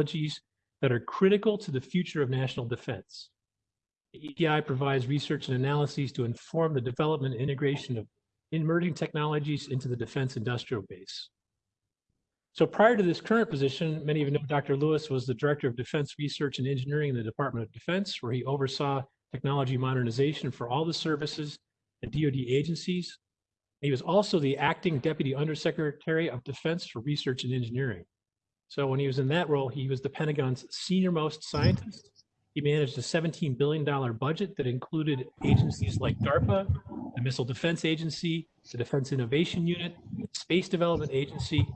technologies that are critical to the future of national defense. The ETI provides research and analyses to inform the development and integration of emerging technologies into the defense industrial base. So prior to this current position, many of you know Dr. Lewis was the Director of Defense Research and Engineering in the Department of Defense, where he oversaw technology modernization for all the services and DoD agencies. He was also the acting Deputy Undersecretary of Defense for Research and Engineering. So when he was in that role, he was the Pentagon's senior most scientist. He managed a $17 billion budget that included agencies like DARPA, the Missile Defense Agency, the Defense Innovation Unit, Space Development Agency,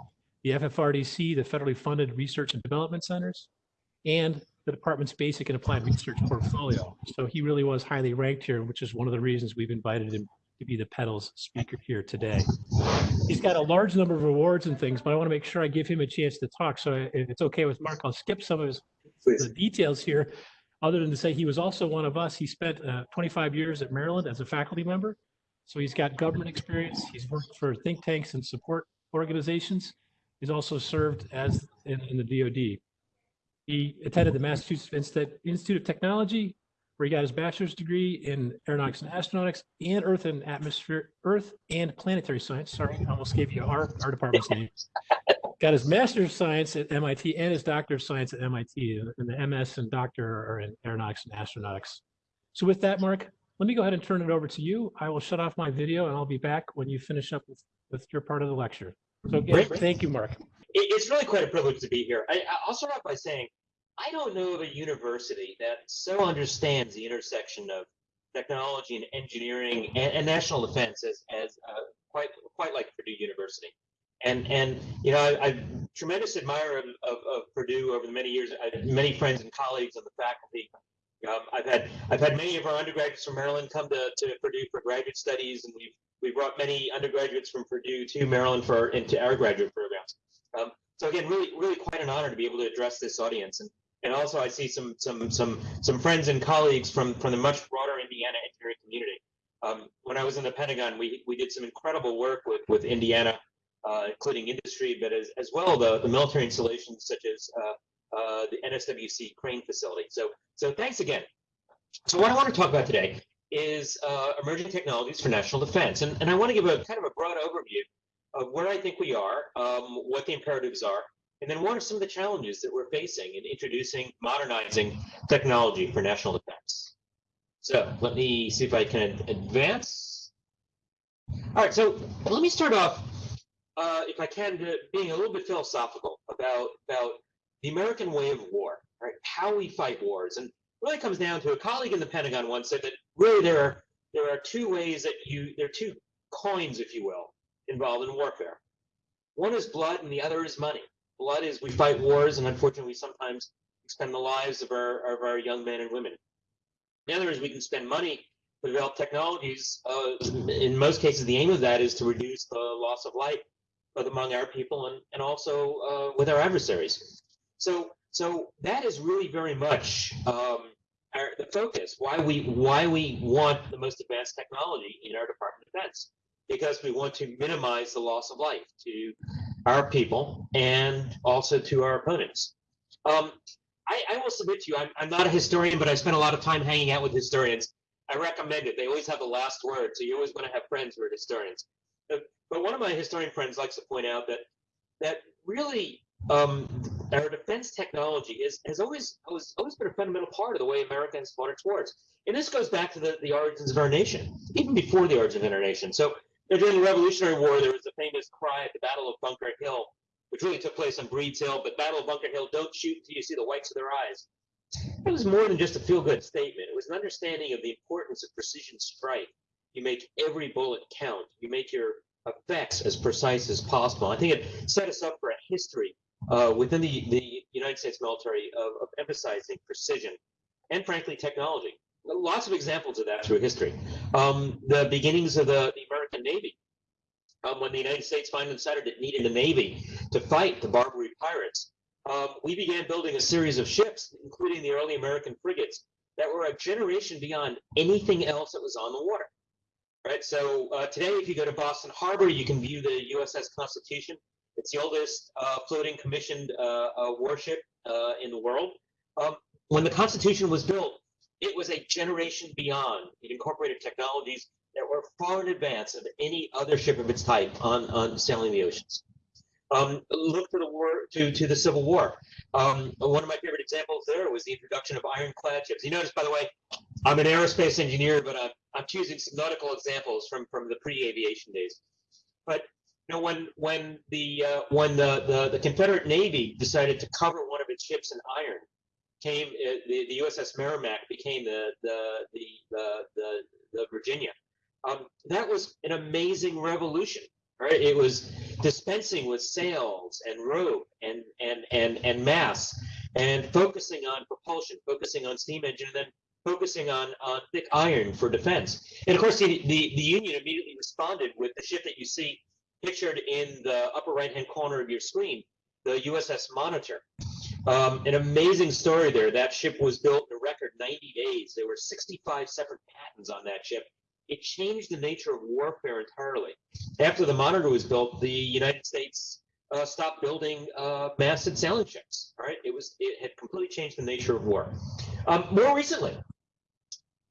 the FFRDC, the federally funded research and development centers, and the department's basic and applied research portfolio. So he really was highly ranked here, which is one of the reasons we've invited him to be the pedals speaker here today. He's got a large number of awards and things, but I want to make sure I give him a chance to talk. So if it's okay with Mark, I'll skip some of his the details here, other than to say he was also one of us. He spent uh, 25 years at Maryland as a faculty member. So he's got government experience. He's worked for think tanks and support organizations. He's also served as in, in the DoD. He attended the Massachusetts Institute of Technology, where he got his bachelor's degree in aeronautics and astronautics and earth and atmosphere, earth and planetary science. Sorry, I almost gave you our, our department's name. Got his master's of science at MIT and his doctor of science at MIT, and the MS and doctor are in aeronautics and astronautics. So with that, Mark, let me go ahead and turn it over to you. I will shut off my video and I'll be back when you finish up with, with your part of the lecture. So again, thank you, Mark. It's really quite a privilege to be here. I, I'll start off by saying I don't know of a university that so understands the intersection of technology and engineering and, and national defense as, as uh, quite quite like Purdue University. And and you know I, am tremendous admirer of, of, of, Purdue over the many years. I have many friends and colleagues on the faculty. Um, I've had I've had many of our undergraduates from Maryland come to, to Purdue for graduate studies, and we've we brought many undergraduates from Purdue to Maryland for into our graduate programs. Um, so again, really, really quite an honor to be able to address this audience. And, and also I see some, some, some, some friends and colleagues from, from the much broader Indiana engineering community. Um, when I was in the Pentagon, we, we did some incredible work with, with Indiana, uh, including industry, but as, as well the, the military installations such as uh, uh, the NSWC crane facility. So, so thanks again. So what I want to talk about today is uh, emerging technologies for national defense. And, and I want to give a kind of a broad overview of where I think we are, um, what the imperatives are, and then what are some of the challenges that we're facing in introducing, modernizing technology for national defense. So let me see if I can advance. All right, so let me start off, uh, if I can, being a little bit philosophical about, about the American way of war, right? How we fight wars. And really comes down to a colleague in the Pentagon once said that really there are there are two ways that you there are two coins, if you will, involved in warfare. One is blood, and the other is money. Blood is we fight wars, and unfortunately, we sometimes expend the lives of our of our young men and women. The other is we can spend money to develop technologies. Uh, in most cases, the aim of that is to reduce the loss of life both among our people and, and also uh, with our adversaries. So, so that is really very much um, our, the focus, why we why we want the most advanced technology in our Department of Defense, because we want to minimize the loss of life to our people and also to our opponents. Um, I, I, will submit to you, I'm, I'm not a historian, but I spent a lot of time hanging out with historians. I recommend it. They always have the last word, so you always want to have friends who are historians. But, one of my historian friends likes to point out that that really um, our defense technology is, has always, always always been a fundamental part of the way America has fought its wars. And this goes back to the, the origins of our nation, even before the origin of our nation. So during the Revolutionary War, there was a famous cry at the Battle of Bunker Hill, which really took place on Breed's Hill, but Battle of Bunker Hill, don't shoot until you see the whites of their eyes. It was more than just a feel-good statement. It was an understanding of the importance of precision strike. You make every bullet count. You make your effects as precise as possible. I think it set us up for a history uh, within the, the United States military of, of, emphasizing precision and, frankly, technology. Lots of examples of that through history. Um, the beginnings of the, the American Navy, um, when the United States finally decided it needed a navy to fight the Barbary pirates, um, we began building a series of ships, including the early American frigates, that were a generation beyond anything else that was on the water. Right. So uh, today, if you go to Boston Harbor, you can view the USS Constitution It's the oldest uh, floating commissioned uh, uh, warship uh, in the world. Um, when the Constitution was built, it was a generation beyond. It incorporated technologies that were far in advance of any other ship of its type on, on sailing the oceans. Um, look to the war to, to the Civil War. Um, one of my favorite examples there was the introduction of ironclad ships. You notice, by the way, I'm an aerospace engineer, but I'm, I'm choosing some nautical examples from, from the pre-aviation days. But you know, when when the uh, when the, the, the Confederate Navy decided to cover one of its ships in iron, came the, the USS Merrimack became the the the the, the, the Virginia. Um, that was an amazing revolution. Right? It was dispensing with sails and rope and and and and mass, and focusing on propulsion, focusing on steam engine, and then focusing on on thick iron for defense. And of course, the the, the Union immediately responded with the ship that you see pictured in the upper right-hand corner of your screen, the USS Monitor. Um, an amazing story there. That ship was built in a record 90 days. There were 65 separate patents on that ship. It changed the nature of warfare entirely. After the Monitor was built, the United States uh, stopped building uh, masted sailing ships. Right? It was it had completely changed the nature of war. Um, more recently,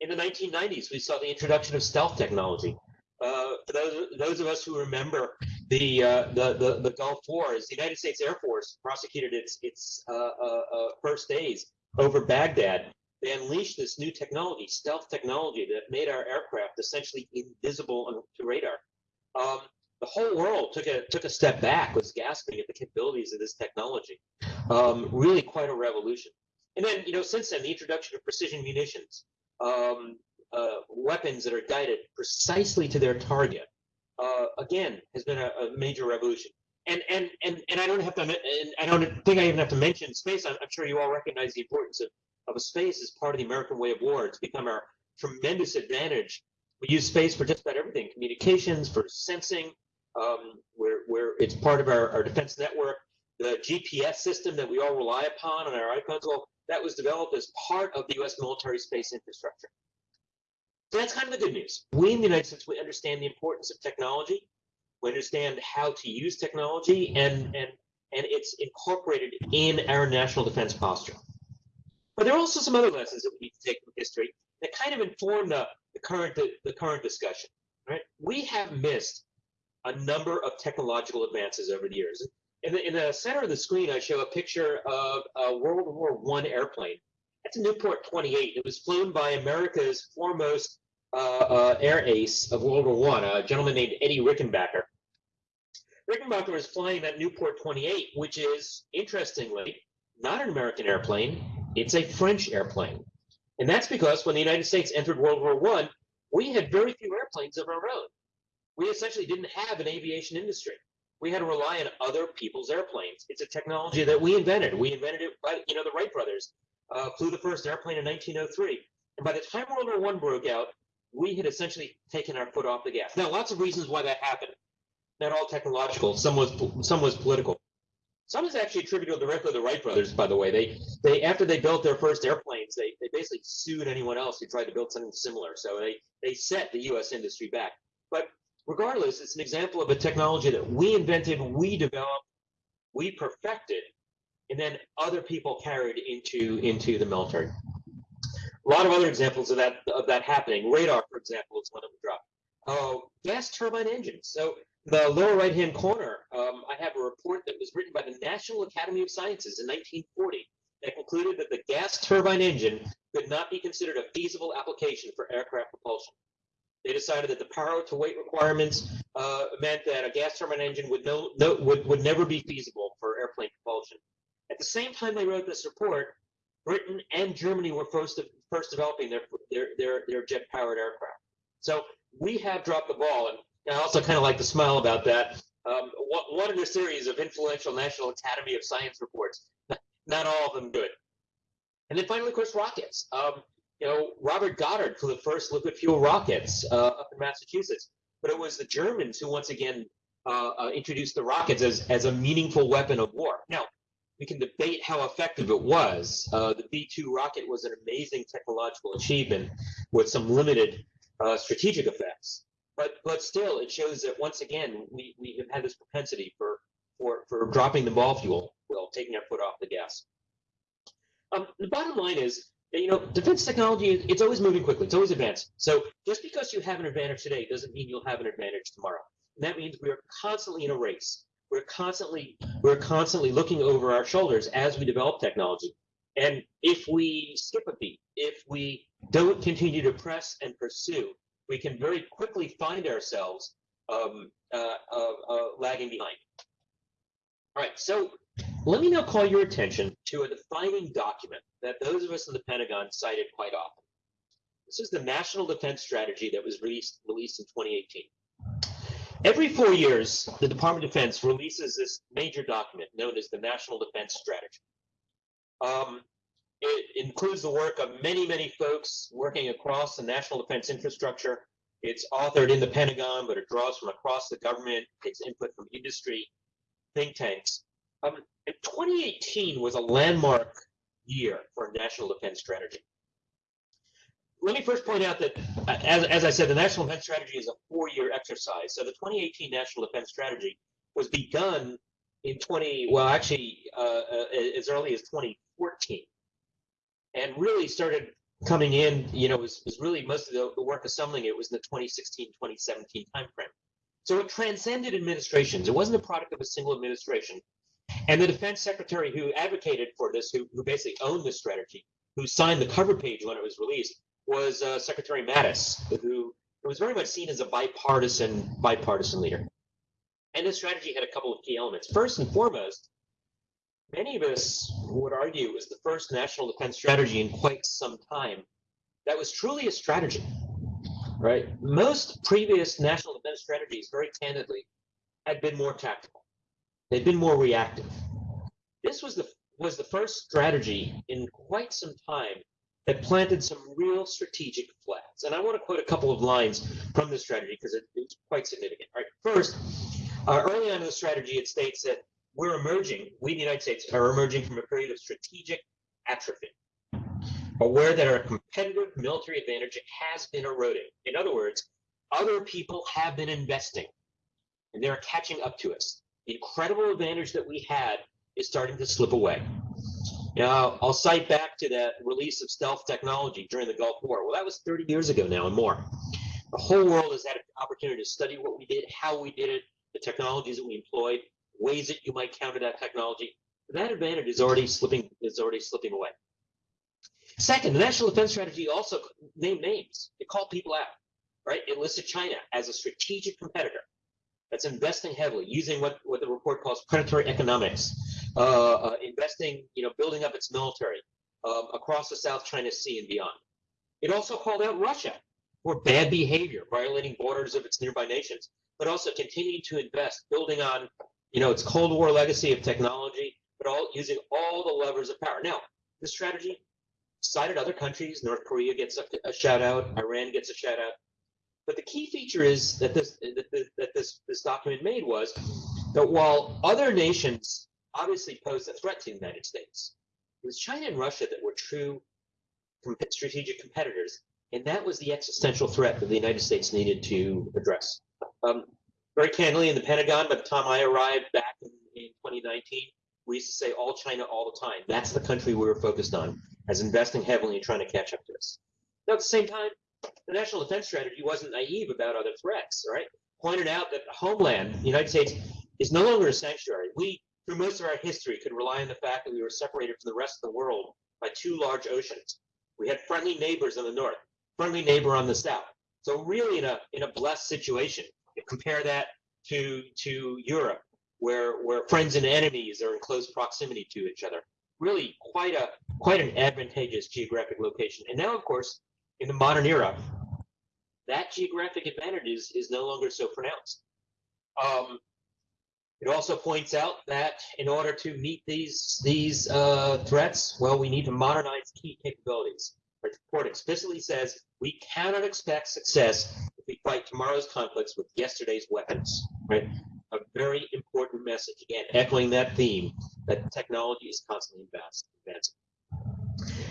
in the 1990s, we saw the introduction of stealth technology. Uh, for those, those of us who remember the, uh, the, the, the Gulf Wars, the United States Air Force prosecuted its, its uh, uh, uh, first days over Baghdad. They unleashed this new technology, stealth technology, that made our aircraft essentially invisible to radar. Um, the whole world took a took a step back, was gasping at the capabilities of this technology. Um, really, quite a revolution. And then, you know, since then, the introduction of precision munitions, um, uh, weapons that are guided precisely to their target, uh, again, has been a, a, major revolution. And and and and I don't have to. And I don't think I even have to mention space. I'm, I'm sure you all recognize the importance of of a space as part of the American way of war. It's become our tremendous advantage. We use space for just about everything: communications, for sensing. Um, where where it's part of our, our defense network. The GPS system that we all rely upon on our iPhones. Well, that was developed as part of the U.S. military space infrastructure. So that's kind of the good news. We in the United States, we understand the importance of technology. We understand how to use technology, and and and it's incorporated in our national defense posture. But there are also some other lessons that we need to take from history that kind of inform the, the current the, the current discussion. Right? We have missed a number of technological advances over the years. In the, in the center of the screen, I show a picture of a World War One airplane. That's a Nieuport 28. It was flown by America's foremost uh, uh, air ace of World War One, a gentleman named Eddie Rickenbacker. Rickenbacker was flying that Nieuport 28, which is interestingly not an American airplane; it's a French airplane, and that's because when the United States entered World War One, we had very few airplanes of our own. We essentially didn't have an aviation industry. We had to rely on other people's airplanes. It's a technology that we invented. We invented it by, you know, the Wright brothers uh, flew the first airplane in 1903. And by the time World War One broke out, we had essentially taken our foot off the gas. Now, lots of reasons why that happened. Not all technological. Some was some was political. Some is actually attributable directly to the Wright brothers. By the way, they they after they built their first airplanes, they they basically sued anyone else who tried to build something similar. So they they set the U.S. industry back. But regardless, it's an example of a technology that we invented, we developed, we perfected, and then other people carried into into the military. A lot of other examples of that of that happening. Radar, for example, is one of them dropped. Uh, gas turbine engines. So the lower right-hand corner, um, I have a report that was written by the National Academy of Sciences in 1940 that concluded that the gas turbine engine could not be considered a feasible application for aircraft propulsion. They decided that the power to weight requirements uh, meant that a gas turbine engine would no, no would, would never be feasible for airplane propulsion. At the same time they wrote this report, Britain and Germany were first first developing their their their, their jet powered aircraft. So we have dropped the ball, and I also kind of like to smile about that. Um, one in a series of influential National Academy of Science reports, not all of them good. And then finally, of course, rockets. Um, you know, Robert Goddard for the first liquid fuel rockets uh, up in Massachusetts, but it was the Germans who once again uh, uh, introduced the rockets as, as a meaningful weapon of war. Now, we can debate how effective it was. Uh, the V-2 rocket was an amazing technological achievement with some limited uh, strategic effects. But but still, it shows that once again we, we have had this propensity for for or dropping the ball fuel, well, taking our foot off the gas. Um, the bottom line is you know, defense technology, it's always moving quickly. It's always advancing. So just because you have an advantage today doesn't mean you'll have an advantage tomorrow. And that means we are constantly in a race. We're constantly, we're constantly looking over our shoulders as we develop technology. And if we skip a beat, if we don't continue to press and pursue, we can very quickly find ourselves um, uh, uh, uh, lagging behind. All right, so let me now call your attention to a defining document that those of us in the Pentagon cited quite often. This is the National Defense Strategy that was released, released in 2018. Every four years, the Department of Defense releases this major document known as the National Defense Strategy. Um, it includes the work of many, many folks working across the national defense infrastructure. It's authored in the Pentagon, but it draws from across the government, takes input from industry, think tanks. Um, 2018 was a landmark year for national defense strategy. Let me first point out that, as, as I said, the National Defense Strategy is a four-year exercise. So the 2018 National Defense Strategy was begun in 20, well, actually, uh, uh, as early as 2014 and really started coming in, you know, was, was really most of the, the work assembling it was in the 2016, 2017 timeframe. So it transcended administrations. It wasn't a product of a single administration. And the defense secretary who advocated for this, who, who basically owned this strategy, who signed the cover page when it was released, was uh, Secretary Mattis, who was very much seen as a bipartisan bipartisan leader. And this strategy had a couple of key elements. First and foremost, many of us would argue it was the first national defense strategy in quite some time that was truly a strategy, right? Most previous national defense strategies, very candidly, had been more tactical. They'd been more reactive. This was the was the first strategy in quite some time that planted some real strategic flags. And I want to quote a couple of lines from the strategy because it, it's quite significant. All right, first, uh, early on in the strategy, it states that we're emerging, we, the United States, are emerging from a period of strategic atrophy, aware that our competitive military advantage has been eroding. In other words, other people have been investing and they're catching up to us. The incredible advantage that we had is starting to slip away. Now, I'll cite back to that release of stealth technology during the Gulf War. Well, that was 30 years ago now and more. The whole world has had an opportunity to study what we did, how we did it, the technologies that we employed, ways that you might counter that technology. That advantage is already slipping is already slipping away. Second, the national defense strategy also named names. It called people out, right? It listed China as a strategic competitor that's investing heavily, using what, what the report calls predatory economics, uh, uh, investing, you know, building up its military um, across the South China Sea and beyond. It also called out Russia for bad behavior, violating borders of its nearby nations, but also continuing to invest, building on you know, it's Cold War legacy of technology, but all using all the levers of power. Now, this strategy cited other countries. North Korea gets a, a shout out. Iran gets a shout out. But the key feature is that this that, this, that this this document made was that while other nations obviously posed a threat to the United States, it was China and Russia that were true strategic competitors, and that was the existential threat that the United States needed to address. Um, very candidly in the Pentagon, by the time I arrived back in, in 2019, we used to say all China all the time. That's the country we were focused on as investing heavily and trying to catch up to us. Now, at the same time, the national defense strategy wasn't naive about other threats, right? Pointed out that the homeland, the United States, is no longer a sanctuary. We, through most of our history, could rely on the fact that we were separated from the rest of the world by two large oceans. We had friendly neighbors on the north, friendly neighbor on the south. So really in a in a blessed situation compare that to to Europe, where where friends and enemies are in close proximity to each other. Really, quite a quite an advantageous geographic location. And now, of course, in the modern era, that geographic advantage is, is no longer so pronounced. Um, it also points out that in order to meet these these uh, threats, well, we need to modernize key capabilities. The report explicitly says we cannot expect success if we fight tomorrow's conflicts with yesterday's weapons. Right? A very important message. Again, echoing that theme that technology is constantly advancing.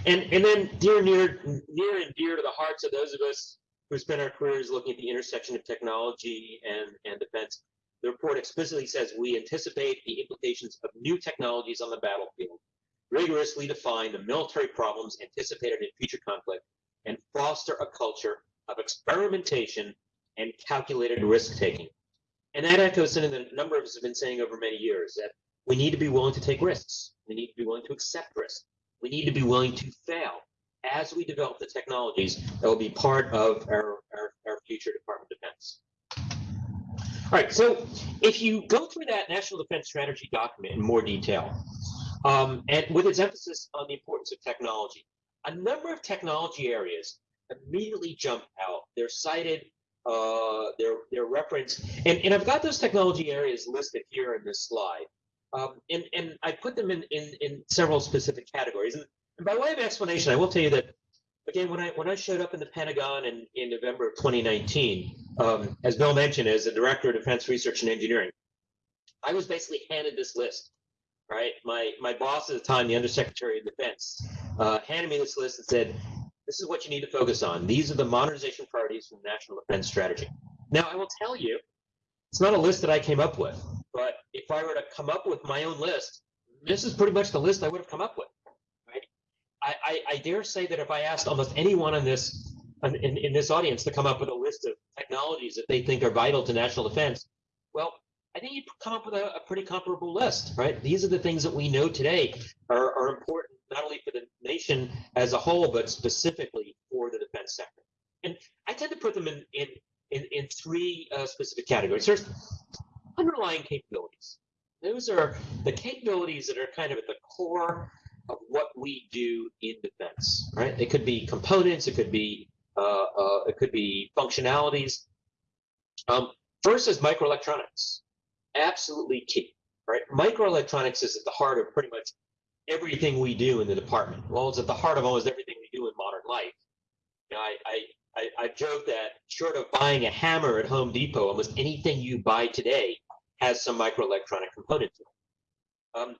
And and then dear near near and dear to the hearts of those of us who spend our careers looking at the intersection of technology and, and defense, the report explicitly says we anticipate the implications of new technologies on the battlefield, rigorously define the military problems anticipated in future conflict, and foster a culture of experimentation and calculated risk taking. And that echoes something that a number of us have been saying over many years that we need to be willing to take risks. We need to be willing to accept risk. We need to be willing to fail as we develop the technologies that will be part of our, our, our future Department of Defense. All right, so if you go through that National Defense Strategy document in more detail, um, and with its emphasis on the importance of technology, a number of technology areas immediately jump out. They're cited, uh, they're, they're referenced, and, and I've got those technology areas listed here in this slide. Um, and, and I put them in, in, in several specific categories. And, and by way of explanation, I will tell you that again, when I when I showed up in the Pentagon in, in November of 2019, um, as Bill mentioned, as the director of defense research and engineering, I was basically handed this list. Right, my my boss at the time, the Undersecretary of Defense, uh, handed me this list and said, "This is what you need to focus on. These are the modernization priorities from the National Defense Strategy." Now, I will tell you, it's not a list that I came up with, but if I were to come up with my own list, this is pretty much the list I would have come up with. I, I, I, dare say that if I asked almost anyone in this in, in this audience to come up with a list of technologies that they think are vital to national defense, well, I think you'd come up with a, a pretty comparable list, right? These are the things that we know today are, are important not only for the nation as a whole, but specifically for the defense sector. And I tend to put them in in in, in three uh, specific categories. There's underlying capabilities. Those are the capabilities that are kind of at the core of what we do in defense, right? It could be components, it could be uh, uh, it could be functionalities. Um, first is microelectronics, absolutely key, right? Microelectronics is at the heart of pretty much everything we do in the department. Well, it's at the heart of almost everything we do in modern life. You know, I, I I, I joke that short of buying a hammer at Home Depot, almost anything you buy today has some microelectronic component to it. Um,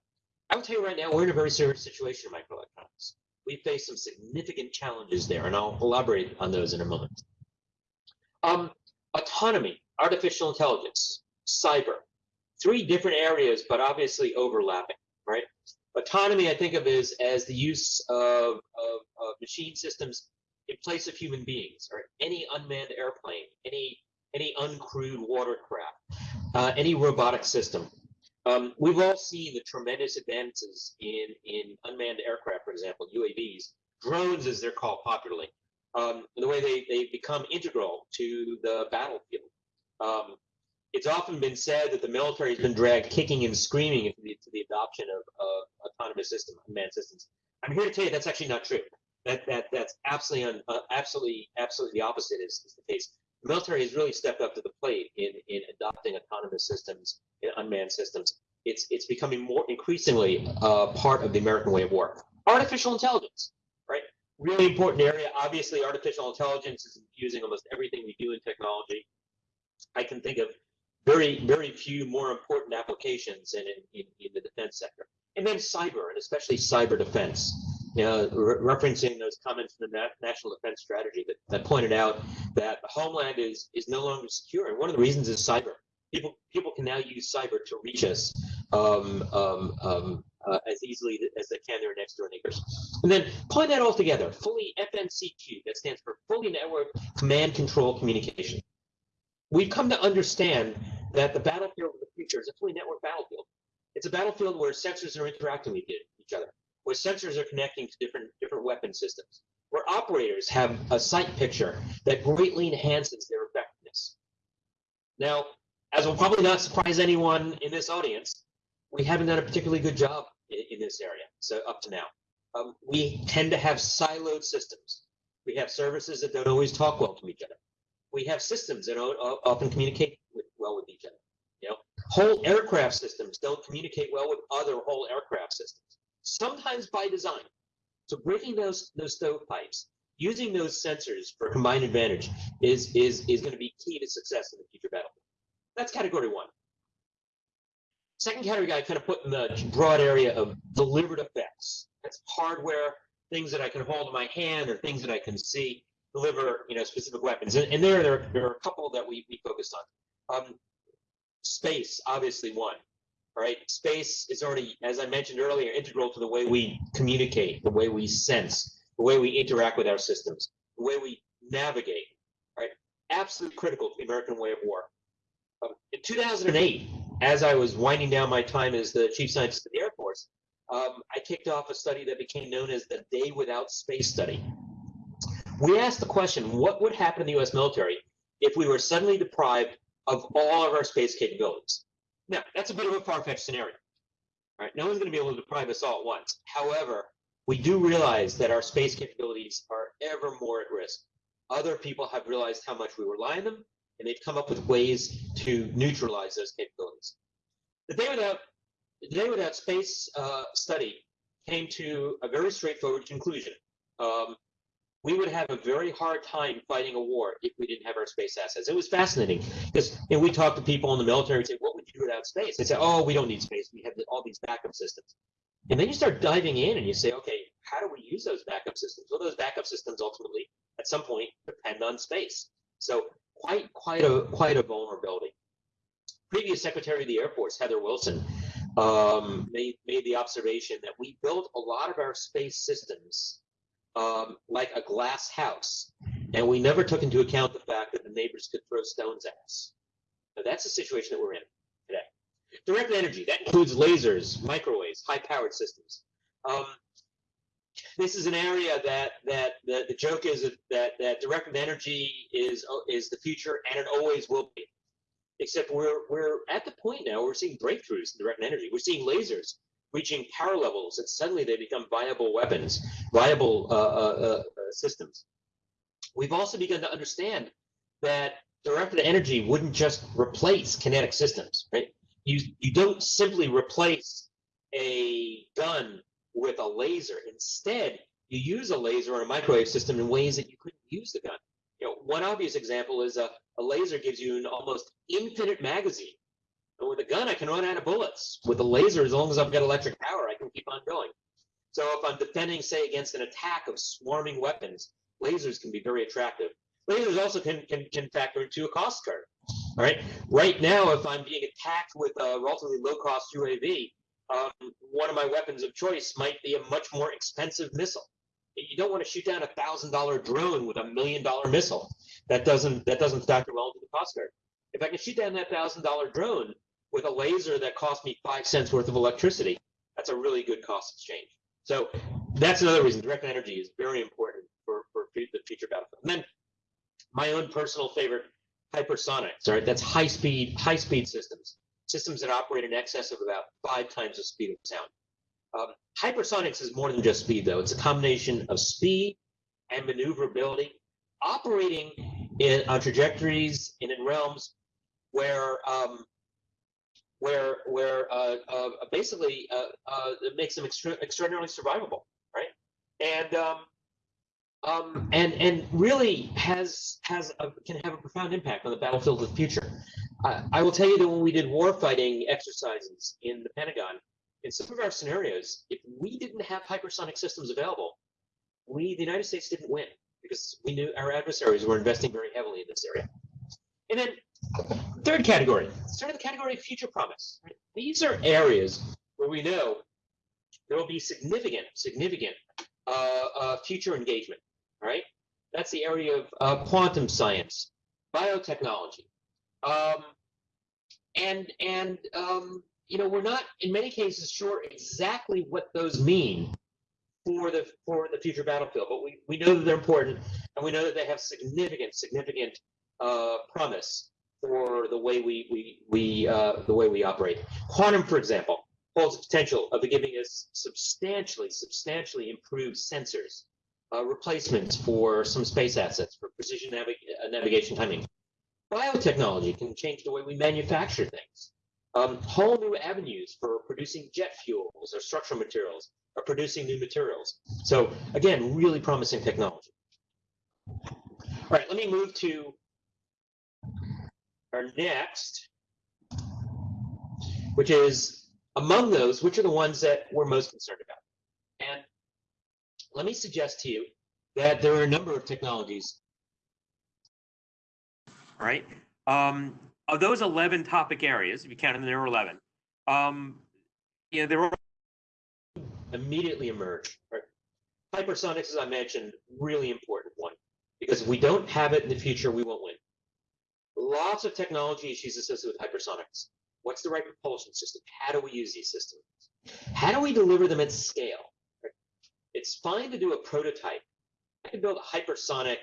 I will tell you right now, we're in a very serious situation in microelectronics. We face some significant challenges there, and I'll elaborate on those in a moment. Um, autonomy, artificial intelligence, cyber, three different areas, but obviously overlapping, right? Autonomy, I think of as, as the use of, of, of machine systems in place of human beings, or any unmanned airplane, any any uncrewed watercraft, uh, any robotic system. Um, we've all seen the tremendous advances in, in unmanned aircraft, for example, UAVs, drones as they're called popularly, um, the way they, they become integral to the battlefield. Um, it's often been said that the military has been dragged kicking and screaming into the, the adoption of, of autonomous systems, unmanned systems. I'm here to tell you that's actually not true. That, that that's absolutely un, uh, absolutely absolutely the opposite is, is the case the military has really stepped up to the plate in, in adopting autonomous systems and unmanned systems. It's, it's becoming more increasingly uh, part of the American way of war. Artificial intelligence, right? Really important area. Obviously, artificial intelligence is infusing almost everything we do in technology. I can think of very, very few more important applications in, in, in the defense sector. And then cyber, and especially cyber defense you know, re referencing those comments from the Na National Defense Strategy that, that pointed out that the homeland is is no longer secure, and one of the reasons is cyber. People people can now use cyber to reach us um, um, um, uh, as easily as they can their next door neighbors. And then point that all together, fully FNCQ, that stands for Fully Network Command Control Communication. We've come to understand that the battlefield of the future is a fully networked battlefield. It's a battlefield where sensors are interacting with each other where sensors are connecting to different different weapon systems, where operators have a sight picture that greatly enhances their effectiveness. Now, as will probably not surprise anyone in this audience, we haven't done a particularly good job in, in this area. So up to now, um, we tend to have siloed systems. We have services that don't always talk well to each other. We have systems that don't often communicate with, well with each other. You know, whole aircraft systems don't communicate well with other whole aircraft systems sometimes by design. So breaking those those stovepipes, using those sensors for combined advantage is is is going to be key to success in the future battle. That's category one. Second category I kind of put in the broad area of delivered effects. That's hardware, things that I can hold in my hand or things that I can see deliver you know specific weapons. And, and there, there, there are a couple that we, we focused on. Um, space, obviously one. Right, space is already, as I mentioned earlier, integral to the way we communicate, the way we sense, the way we interact with our systems, the way we navigate. Right, absolutely critical to the American way of war. Um, in 2008, as I was winding down my time as the chief scientist of the Air Force, um, I kicked off a study that became known as the Day Without Space Study. We asked the question, what would happen in the U.S. military if we were suddenly deprived of all of our space capabilities? Now, that's a bit of a far-fetched scenario. Right, no one's going to be able to deprive us all at once. However, we do realize that our space capabilities are ever more at risk. Other people have realized how much we rely on them, and they've come up with ways to neutralize those capabilities. The Day Without, the Day Without Space uh, study came to a very straightforward conclusion. Um, we would have a very hard time fighting a war if we didn't have our space assets. It was fascinating because you know, we talk to people in the military and say, what without space? They say, oh, we don't need space. We have all these backup systems. And then you start diving in and you say, okay, how do we use those backup systems? Well, those backup systems ultimately, at some point, depend on space. So quite, quite a, quite a vulnerability. Previous Secretary of the Air Force, Heather Wilson, um, made, made the observation that we built a lot of our space systems um, like a glass house, and we never took into account the fact that the neighbors could throw stones at us. Now, that's the situation that we're in. Direct energy, that includes lasers, microwaves, high-powered systems. Um, this is an area that that the, the joke is that that directed energy is is the future and it always will be. Except we're we're at the point now we're seeing breakthroughs in direct energy. We're seeing lasers reaching power levels that suddenly they become viable weapons, viable uh, uh, uh, systems. We've also begun to understand that directed energy wouldn't just replace kinetic systems, right? You you don't simply replace a gun with a laser. Instead, you use a laser or a microwave system in ways that you couldn't use the gun. You know, one obvious example is a, a laser gives you an almost infinite magazine. And with a gun, I can run out of bullets. With a laser, as long as I've got electric power, I can keep on going. So if I'm defending, say, against an attack of swarming weapons, lasers can be very attractive. Lasers also can, can, can factor into a cost curve. All right. Right now, if I'm being attacked with a relatively low-cost UAV, um, one of my weapons of choice might be a much more expensive missile. You don't want to shoot down a thousand dollar drone with a million dollar missile. That doesn't that doesn't factor well into the cost curve. If I can shoot down that thousand dollar drone with a laser that cost me five cents worth of electricity, that's a really good cost exchange. So that's another reason direct energy is very important for, for the future battlefield. And then my own personal favorite, hypersonics. Right, that's high speed high speed systems systems that operate in excess of about five times the speed of sound. Um, hypersonics is more than just speed, though. It's a combination of speed and maneuverability, operating in on trajectories and in realms where um, where where uh, uh, basically uh, uh it makes them extra extraordinarily survivable, right? And um, um, and and really has has a, can have a profound impact on the battlefield of the future. I, I will tell you that when we did warfighting exercises in the Pentagon, in some of our scenarios, if we didn't have hypersonic systems available, we the United States didn't win because we knew our adversaries were investing very heavily in this area. And then third category, sort of the category of future promise. Right? These are areas where we know there will be significant, significant uh, uh, future engagement right? That's the area of uh, quantum science, biotechnology, um, and and um, you know we're not in many cases sure exactly what those mean for the for the future battlefield, but we, we know that they're important, and we know that they have significant significant uh, promise for the way we we we uh, the way we operate. Quantum, for example, holds the potential of giving us substantially substantially improved sensors uh, replacements for some space assets for precision navig uh, navigation timing. Biotechnology can change the way we manufacture things. Um, whole new avenues for producing jet fuels or structural materials or producing new materials. So again, really promising technology. All right, let me move to our next, which is among those, which are the ones that we're most concerned about. Let me suggest to you that there are a number of technologies, right, um, of those 11 topic areas, if you count them, there were 11. Um, you know, there were immediately emerge. Right? Hypersonics, as I mentioned, really important one because if we don't have it in the future, we won't win. Lots of technology issues associated with hypersonics. What's the right propulsion system? How do we use these systems? How do we deliver them at scale? It's fine to do a prototype. I can build a hypersonic,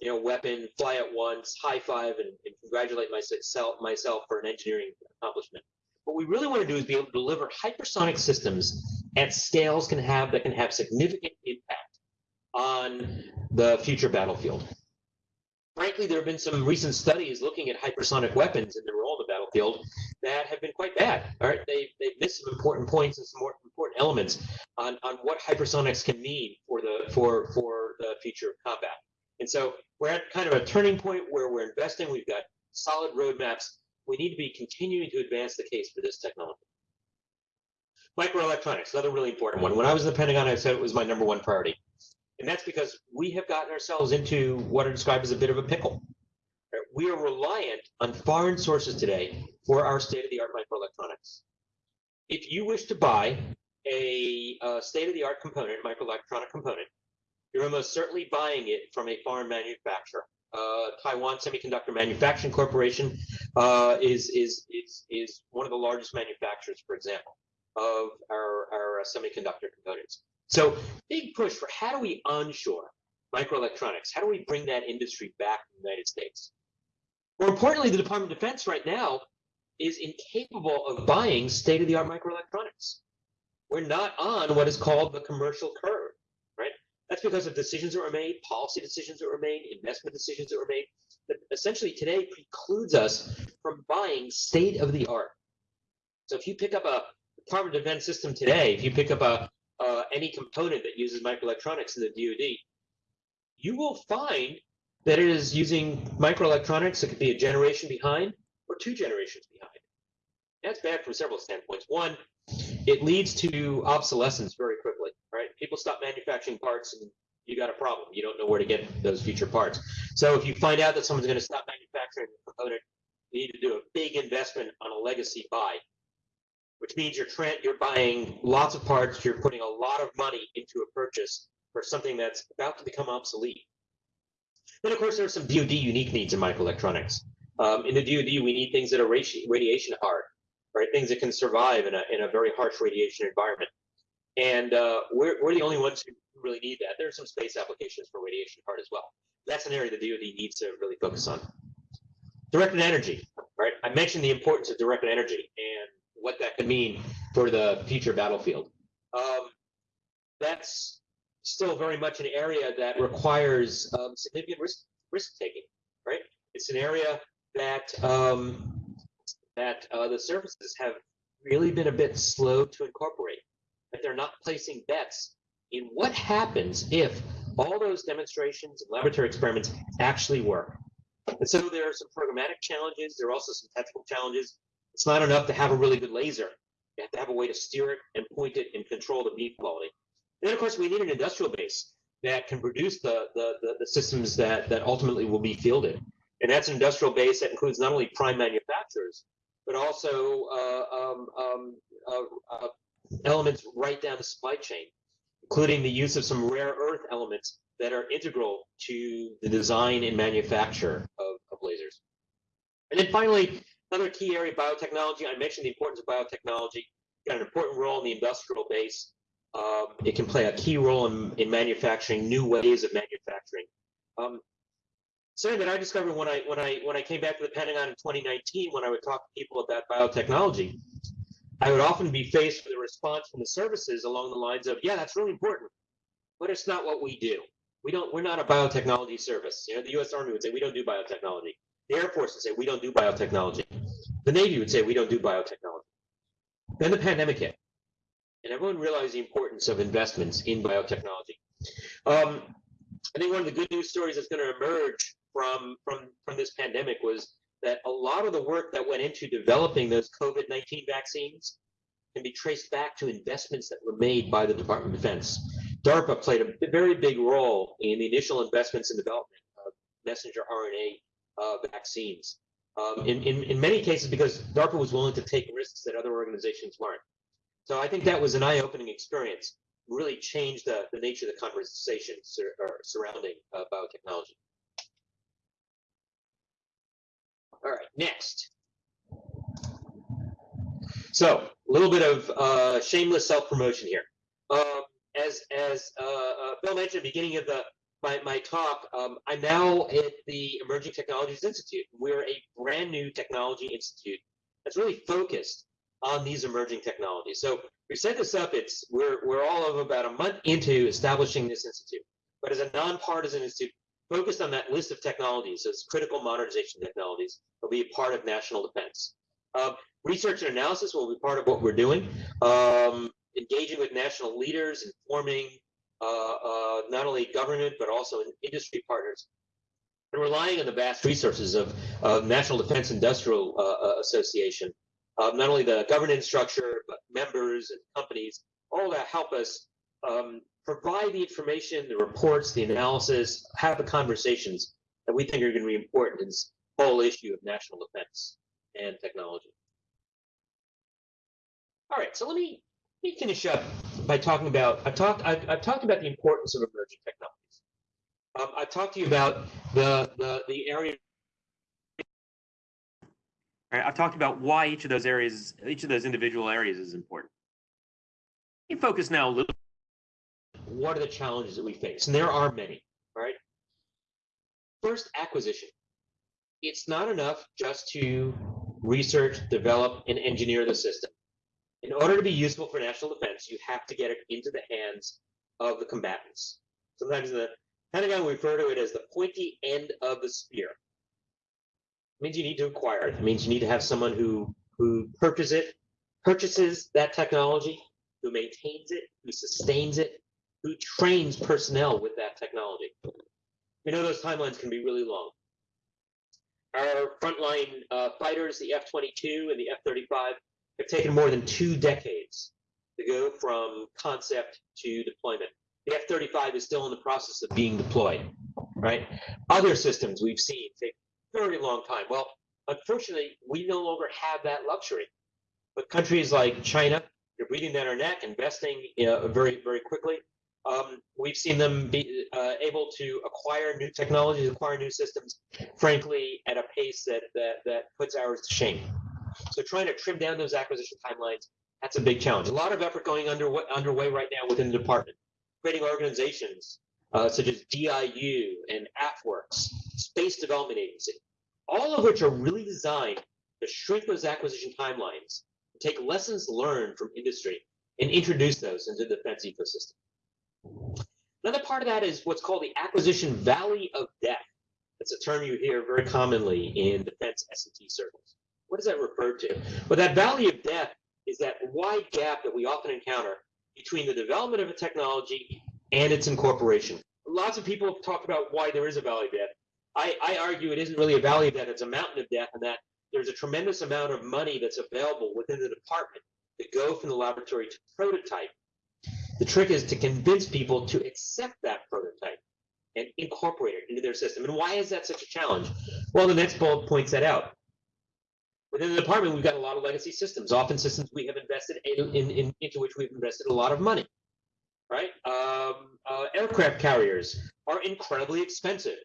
you know, weapon, fly it once, high five, and, and congratulate myself myself for an engineering accomplishment. What we really want to do is be able to deliver hypersonic systems at scales can have that can have significant impact on the future battlefield. Frankly, there have been some recent studies looking at hypersonic weapons and their role in that have been quite bad. All right, they they've missed some important points and some more important elements on, on what hypersonics can mean for the for for the future of combat. And so we're at kind of a turning point where we're investing. We've got solid roadmaps. We need to be continuing to advance the case for this technology. Microelectronics, another really important one. When I was in the Pentagon, I said it was my number one priority. And that's because we have gotten ourselves into what are described as a bit of a pickle. We are reliant on foreign sources today for our state-of-the-art microelectronics. If you wish to buy a, a state-of-the-art component, microelectronic component, you're almost certainly buying it from a foreign manufacturer. Uh, Taiwan Semiconductor Manufacturing Corporation uh, is, is, is, is one of the largest manufacturers, for example, of our, our semiconductor components. So big push for how do we onshore microelectronics? How do we bring that industry back to the United States? More importantly, the Department of Defense right now is incapable of buying state-of-the-art microelectronics. We're not on what is called the commercial curve, right? That's because of decisions that were made, policy decisions that were made, investment decisions that were made, that essentially today precludes us from buying state-of-the-art. So if you pick up a Department of Defense system today, if you pick up a uh, any component that uses microelectronics in the DoD, you will find that it is using microelectronics that could be a generation behind or two generations behind. That's bad from several standpoints. One, it leads to obsolescence very quickly, right? People stop manufacturing parts and you got a problem. You don't know where to get those future parts. So if you find out that someone's going to stop manufacturing a component, you need to do a big investment on a legacy buy, which means you're you're buying lots of parts, you're putting a lot of money into a purchase for something that's about to become obsolete. Then, of course, there are some DoD unique needs in microelectronics. Um, in the DoD, we need things that are radiation hard, right? Things that can survive in a, in a very harsh radiation environment. And uh, we're, we're the only ones who really need that. There are some space applications for radiation hard as well. That's an area the DoD needs to really focus on. Directed energy, right? I mentioned the importance of directed energy and what that could mean for the future battlefield. Um, that's still very much an area that requires um, significant risk risk taking, right? It's an area that um, that uh, the services have really been a bit slow to incorporate. That they're not placing bets in what happens if all those demonstrations and laboratory experiments actually work. And so there are some programmatic challenges. There are also some technical challenges. It's not enough to have a really good laser. You have to have a way to steer it and point it and control the beam quality. And then, of course, we need an industrial base that can produce the, the, the, the, systems that, that ultimately will be fielded. And that's an industrial base that includes not only prime manufacturers, but also uh, um, um, uh, uh, elements right down the supply chain, including the use of some rare earth elements that are integral to the design and manufacture of, of lasers. And then finally, another key area, biotechnology. I mentioned the importance of biotechnology. Got an important role in the industrial base. Um, it can play a key role in, in manufacturing new ways of manufacturing. Um, something that I discovered when I when I when I came back to the Pentagon in 2019, when I would talk to people about biotechnology, I would often be faced with a response from the services along the lines of, "Yeah, that's really important, but it's not what we do. We don't. We're not a biotechnology service. You know, the U.S. Army would say we don't do biotechnology. The Air Force would say we don't do biotechnology. The Navy would say we don't do biotechnology. Then the pandemic hit and everyone realized the importance of investments in biotechnology. Um, I think one of the good news stories that's going to emerge from, from, from this pandemic was that a lot of the work that went into developing those COVID-19 vaccines can be traced back to investments that were made by the Department of Defense. DARPA played a very big role in the initial investments in development of messenger RNA uh, vaccines. Um, in, in, in many cases, because DARPA was willing to take risks that other organizations weren't. So I think that was an eye-opening experience. Really changed the, the nature of the conversation sur- surrounding uh, biotechnology. All right, next. So a little bit of uh, shameless self-promotion here. Um, as as uh, uh, Bill mentioned at the beginning of the my, my talk, um, I'm now at the Emerging Technologies Institute. We're a brand new technology institute that's really focused on these emerging technologies. So we set this up. It's we're we're all of about a month into establishing this institute, but as a nonpartisan institute focused on that list of technologies as critical modernization technologies will be a part of national defense. Um, research and analysis will be part of what we're doing. Um, engaging with national leaders, informing uh, uh, not only government but also industry partners, and relying on the vast resources of, of National Defense Industrial uh, Association, not only the governance structure but members and companies, all that help us um, provide the information, the reports, the analysis, have the conversations that we think are going to be important in this whole issue of national defense and technology. All right, so let me let me finish up by talking about I've talked I've, I've talked about the importance of emerging technologies. Um, I've talked to you about the the the area. Right, I've talked about why each of those areas, each of those individual areas is important. Let me focus now a little. What are the challenges that we face? And there are many, right? First, acquisition. It's not enough just to research, develop, and engineer the system. In order to be useful for national defense, you have to get it into the hands of the combatants. Sometimes the Pentagon, refer to it as the pointy end of the spear. It means you need to acquire it. It means you need to have someone who who purchases it, purchases that technology, who maintains it, who sustains it, who trains personnel with that technology. We know those timelines can be really long. Our frontline uh, fighters, the F-22 and the F-35, have taken more than two decades to go from concept to deployment. The F-35 is still in the process of being deployed, right? Other systems we've seen take very long time. Well, unfortunately, we no longer have that luxury. But countries like China, they're breathing down our neck, investing very, very quickly. Um, we've seen them be uh, able to acquire new technologies, acquire new systems, frankly, at a pace that, that, that puts ours to shame. So trying to trim down those acquisition timelines, that's a big challenge. A lot of effort going under, underway right now within the department, creating organizations uh, such as DIU and AFWERX, Space Development Agency, all of which are really designed to shrink those acquisition timelines, take lessons learned from industry, and introduce those into the defense ecosystem. Another part of that is what's called the acquisition valley of death. That's a term you hear very commonly in defense S&T circles. What does that refer to? Well, that valley of death is that wide gap that we often encounter between the development of a technology and its incorporation. Lots of people talk about why there is a valley of death. I, I argue it isn't really a valley of death, it's a mountain of death, and that there's a tremendous amount of money that's available within the department to go from the laboratory to prototype. The trick is to convince people to accept that prototype and incorporate it into their system. And why is that such a challenge? Well, the next bullet points that out. Within the department, we've got a lot of legacy systems, often systems we have invested in, in, in into which we've invested a lot of money. Right? Um, uh, aircraft carriers are incredibly expensive.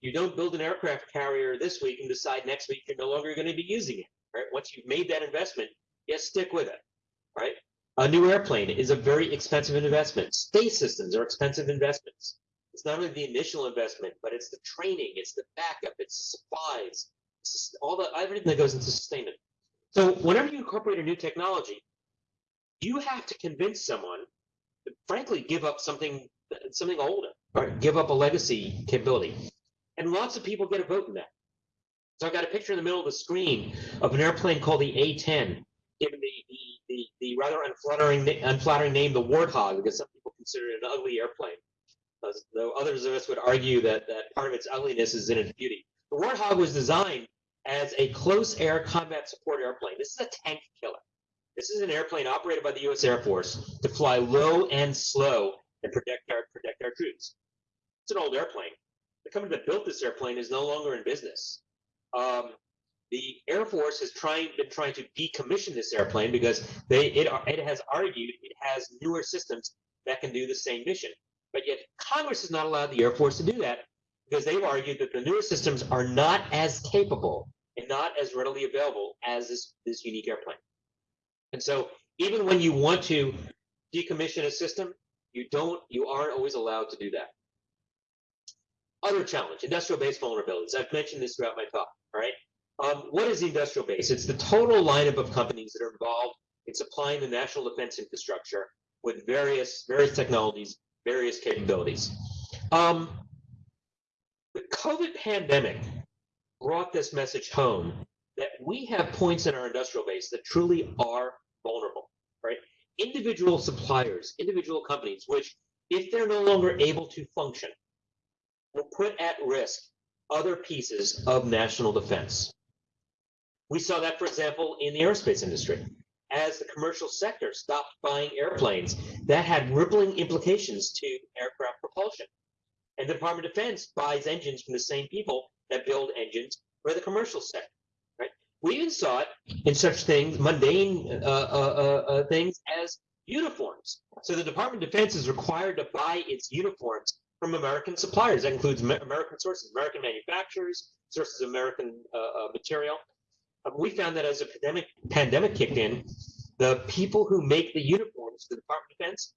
You don't build an aircraft carrier this week and decide next week you're no longer going to be using it. Right? Once you've made that investment, you stick with it. Right? A new airplane is a very expensive investment. Space systems are expensive investments. It's not only the initial investment, but it's the training, it's the backup, it's the supplies, it's all the everything that goes into sustainment. So whenever you incorporate a new technology, you have to convince someone frankly give up something something older or give up a legacy capability. And lots of people get a vote in that. So I've got a picture in the middle of the screen of an airplane called the A-10, given the, the, the, the rather unflattering, unflattering name, the Warthog, because some people consider it an ugly airplane. Though others of us would argue that, that part of its ugliness is in its beauty. The Warthog was designed as a close air combat support airplane. This is a tank killer. This is an airplane operated by the U.S. Air Force to fly low and slow and protect our protect our troops. It's an old airplane. The company that built this airplane is no longer in business. Um, the Air Force has trying been trying to decommission this airplane because they it it has argued it has newer systems that can do the same mission. But yet Congress has not allowed the Air Force to do that because they've argued that the newer systems are not as capable and not as readily available as this, this unique airplane. And so even when you want to decommission a system, you don't, you aren't always allowed to do that. Other challenge, industrial base vulnerabilities. I've mentioned this throughout my talk, all right? Um, what is the industrial base? It's the total lineup of companies that are involved in supplying the national defense infrastructure with various various technologies, various capabilities. Um, the COVID pandemic brought this message home that we have points in our industrial base that truly are vulnerable, right? Individual suppliers, individual companies, which if they're no longer able to function, will put at risk other pieces of national defense. We saw that, for example, in the aerospace industry. As the commercial sector stopped buying airplanes, that had rippling implications to aircraft propulsion. And the Department of Defense buys engines from the same people that build engines for the commercial sector. We even saw it in such things, mundane uh, uh, uh, uh things as uniforms. So the Department of Defense is required to buy its uniforms from American suppliers. That includes American sources, American manufacturers, sources of American uh, uh, material. Um, we found that as a pandemic pandemic kicked in, the people who make the uniforms for the Department of Defense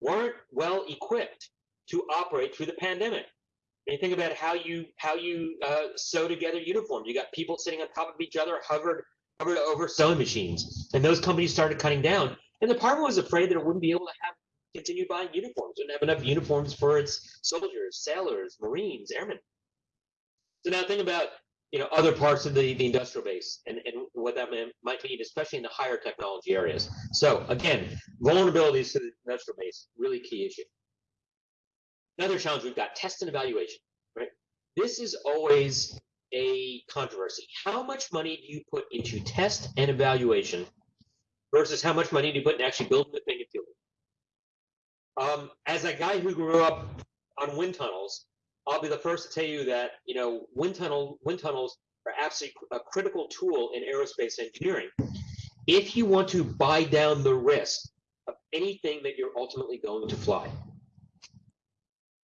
weren't well equipped to operate through the pandemic. And you think about how you how you uh, sew together uniforms. You got people sitting on top of each other, hovered hovered over sewing machines, and those companies started cutting down. And the department was afraid that it wouldn't be able to have continue buying uniforms, wouldn't have enough uniforms for its soldiers, sailors, marines, airmen. So now think about you know other parts of the, the industrial base and, and what that might mean, especially in the higher technology areas. So again, vulnerabilities to the industrial base, really key issue. Another challenge we've got test and evaluation, right? This is always a controversy. How much money do you put into test and evaluation versus how much money do you put in actually building the thing and fielding? Um, as a guy who grew up on wind tunnels, I'll be the first to tell you that you know wind tunnel wind tunnels are absolutely a critical tool in aerospace engineering. If you want to buy down the risk of anything that you're ultimately going to fly.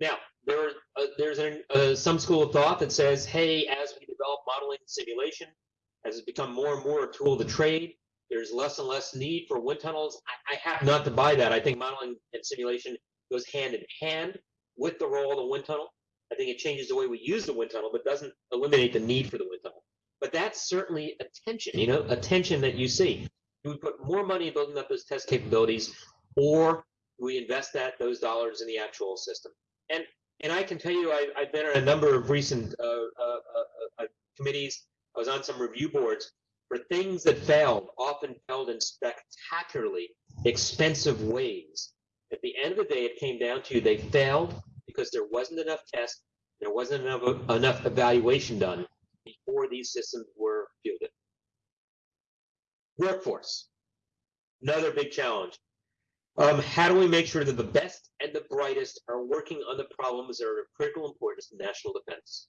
Now, there uh, there's an, uh, some school of thought that says, hey, as we develop modeling and simulation, as it's become more and more a tool the trade, there's less and less need for wind tunnels. I, I have not to buy that. I think modeling and simulation goes hand in hand with the role of the wind tunnel. I think it changes the way we use the wind tunnel, but doesn't eliminate the need for the wind tunnel. But that's certainly a tension, you know, a tension that you see. Do we put more money in building up those test capabilities, or do we invest that those dollars in the actual system? And and I can tell you, I, have been on a number of recent uh, uh, uh, uh, committees. I was on some review boards for things that failed, often failed in spectacularly expensive ways. At the end of the day, it came down to they failed because there wasn't enough tests, there wasn't enough, enough evaluation done before these systems were fielded. Workforce, another big challenge. Um, how do we make sure that the best and the brightest are working on the problems that are of critical importance to national defense?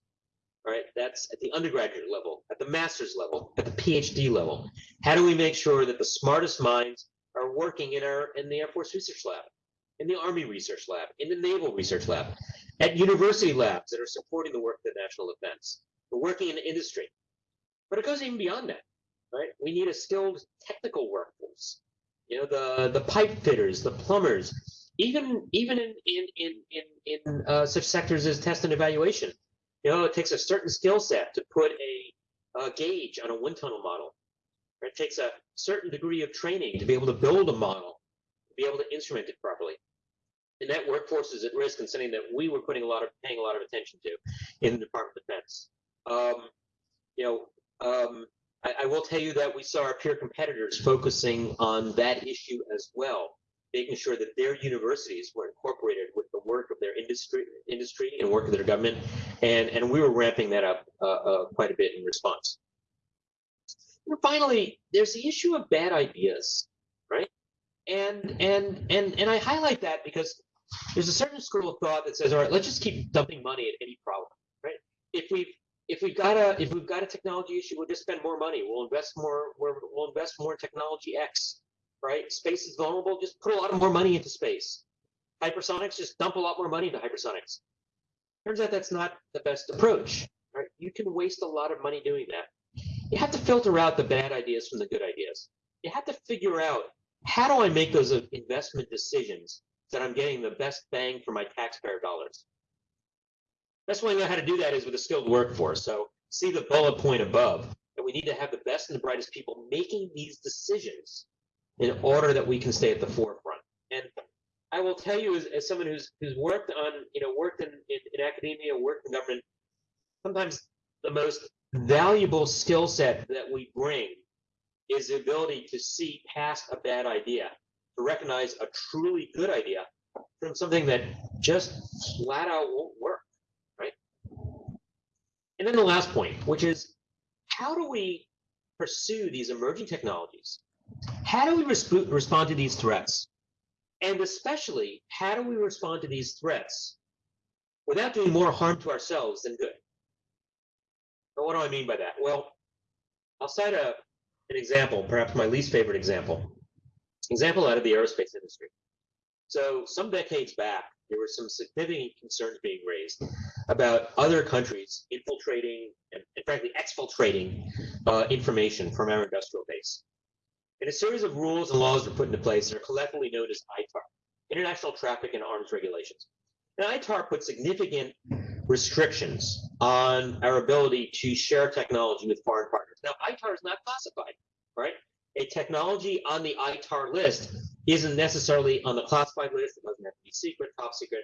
All right, that's at the undergraduate level, at the master's level, at the PhD level. How do we make sure that the smartest minds are working in our in the Air Force Research Lab? in the Army Research Lab, in the Naval Research Lab, at university labs that are supporting the work of the national defense. We're working in the industry. But it goes even beyond that, right? We need a skilled technical workforce. You know, the, the pipe fitters, the plumbers, even even in in in in, in uh, such sectors as test and evaluation. You know, it takes a certain skill set to put a, a gauge on a wind tunnel model. It takes a certain degree of training to be able to build a model, to be able to instrument it properly and that workforce is at risk and something that we were putting a lot of paying a lot of attention to in the Department of Defense. Um, you know, um, I, I, will tell you that we saw our peer competitors focusing on that issue as well, making sure that their universities were incorporated with the work of their industry, industry and work of their government, and and we were ramping that up uh, uh, quite a bit in response. And finally, there's the issue of bad ideas, right? And and and and I highlight that because there's a certain school of thought that says, all right, let's just keep dumping money at any problem, right? If we've if we've got a if we've got a technology issue, we'll just spend more money. We'll invest more. We'll invest more in technology X. Right? Space is vulnerable. Just put a lot of more money into space. Hypersonics, just dump a lot more money into hypersonics. Turns out that's not the best approach. Right? You can waste a lot of money doing that. You have to filter out the bad ideas from the good ideas. You have to figure out how do I make those investment decisions that I'm getting the best bang for my taxpayer dollars. Best way I know how to do that is with a skilled workforce. So see the bullet point above that we need to have the best and the brightest people making these decisions in order that we can stay at the forefront. And I will tell you, as, as someone who's who's worked on, you know, worked in, in, in academia, worked in government, sometimes the most valuable skill set that we bring is the ability to see past a bad idea, to recognize a truly good idea from something that just flat out won't work? And then the last point, which is how do we pursue these emerging technologies? How do we resp- respond to these threats? And especially, how do we respond to these threats without doing more harm to ourselves than good? But what do I mean by that? Well, I'll cite a, an example, perhaps my least favorite example, example out of the aerospace industry. So some decades back, there were some significant concerns being raised about other countries infiltrating and, and frankly exfiltrating uh, information from our industrial base. And a series of rules and laws were put into place that are collectively known as ITAR, International Traffic in Arms Regulations. And ITAR put significant restrictions on our ability to share technology with foreign partners. Now, ITAR is not classified, right? A technology on the ITAR list isn't necessarily on the classified list. It doesn't have to be secret, top secret,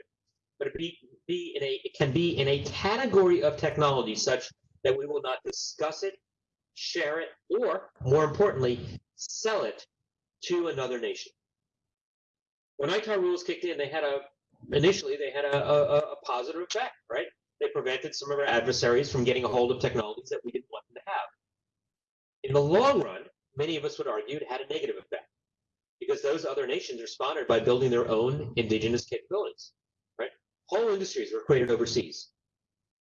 but it, be, be in a, it can be in a category of technology such that we will not discuss it, share it, or more importantly, sell it to another nation. When ITAR rules kicked in, they had a initially they had a, a, a positive effect, right? They prevented some of our adversaries from getting a hold of technologies that we didn't want them to have. In the long run, many of us would argue it had a negative effect because those other nations responded by building their own indigenous capabilities, right? Whole industries were created overseas.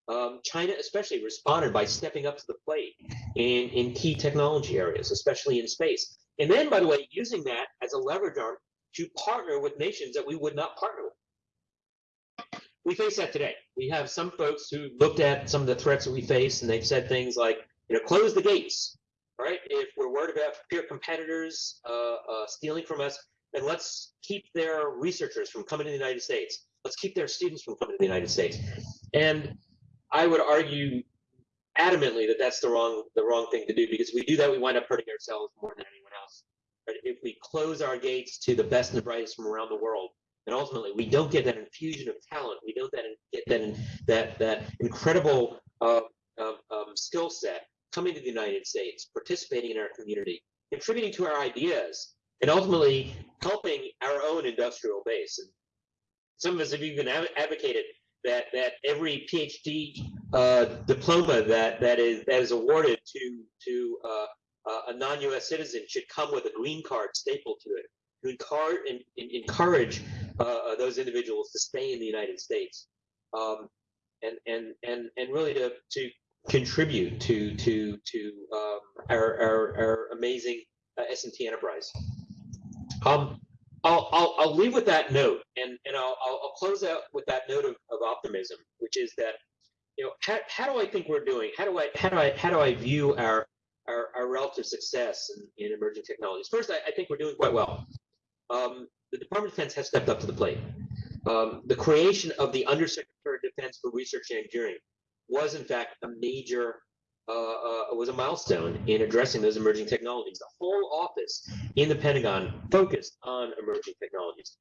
Um, China especially responded by stepping up to the plate in, in key technology areas, especially in space. And then, by the way, using that as a leverage arm to partner with nations that we would not partner with. We face that today. We have some folks who looked at some of the threats that we face and they've said things like, you know, close the gates, right? If we're worried about peer competitors uh, uh, stealing from us, then let's keep their researchers from coming to the United States. Let's keep their students from coming to the United States. And I would argue adamantly that that's the wrong the wrong thing to do because if we do that, we wind up hurting ourselves more than anyone else. If we close our gates to the best and the brightest from around the world, then ultimately we don't get that infusion of talent. We don't get that that that incredible uh, um, um, skill set coming to the United States, participating in our community, contributing to our ideas, and ultimately helping our own industrial base. And some of us have even advocated that that every PhD uh, diploma that that is that is awarded to to uh, uh, a non-U.S. citizen should come with a green card stapled to it to encourage, encourage uh, those individuals to stay in the United States um, and and and and really to to contribute to to to um, our, our, our amazing uh, S&T enterprise. Um, I'll, I'll, I'll leave with that note, and, and I'll, I'll, close out with that note of, of optimism, which is that, you know, how, how do I think we're doing? How do I how do I how do I view our our, our relative success in, in emerging technologies? First, I, I think we're doing quite well. Um, the Department of Defense has stepped up to the plate. Um, the creation of the Undersecretary of Defense for Research and Engineering was, in fact, a major uh, uh, was a milestone in addressing those emerging technologies. The whole office in the Pentagon focused on emerging technologies.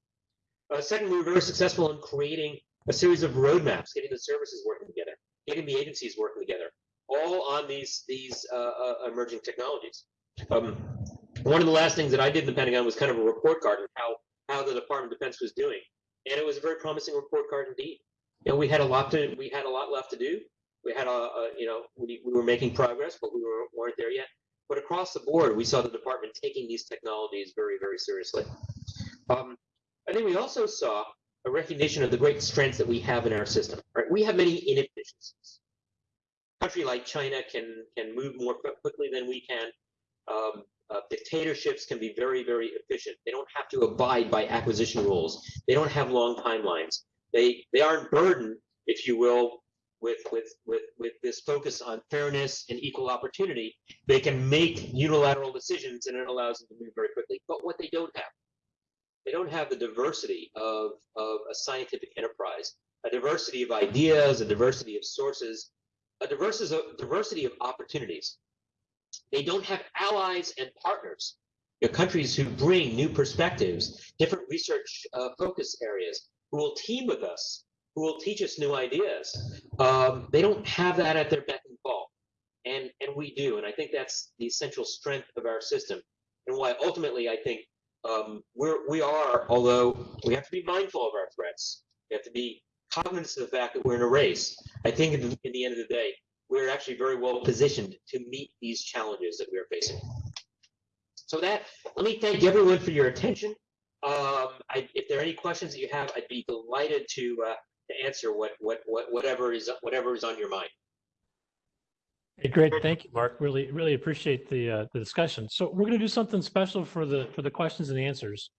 Uh, second, we were very successful in creating a series of roadmaps, getting the services working together, getting the agencies working together, all on these these uh, uh, emerging technologies. Um, one of the last things that I did in the Pentagon was kind of a report card on how how the Department of Defense was doing, and it was a very promising report card indeed. You know, we had a lot to we had a lot left to do we had a, a you know we, we were making progress but we were, weren't there yet but across the board we saw the department taking these technologies very very seriously um, i think we also saw a recognition of the great strengths that we have in our system right we have many inefficiencies A country like China can can move more quickly than we can. Um, uh, dictatorships can be very, very efficient. They don't have to abide by acquisition rules. They don't have long timelines. They they aren't burdened, if you will, with with with with this focus on fairness and equal opportunity. They can make unilateral decisions, and it allows them to move very quickly. But what they don't have, they don't have the diversity of of a scientific enterprise, a diversity of ideas, a diversity of sources, a diversity of diversity of opportunities. They don't have allies and partners, you know, countries who bring new perspectives, different research uh, focus areas, who will team with us, who will teach us new ideas. Um, they don't have that at their beck and call, and and we do, and I think that's the essential strength of our system, and why ultimately I think um, we're we are, although we have to be mindful of our threats, we have to be cognizant of the fact that we're in a race. I think in the, the end of the day, we're actually very well positioned to meet these challenges that we are facing. So that, let me thank everyone for your attention. Um, I, if there are any questions that you have, I'd be delighted to uh, to answer what what what whatever is whatever is on your mind. Hey, great. Thank you, Mark. Really, really appreciate the, uh, the discussion. So we're going to do something special for the, for the questions and answers.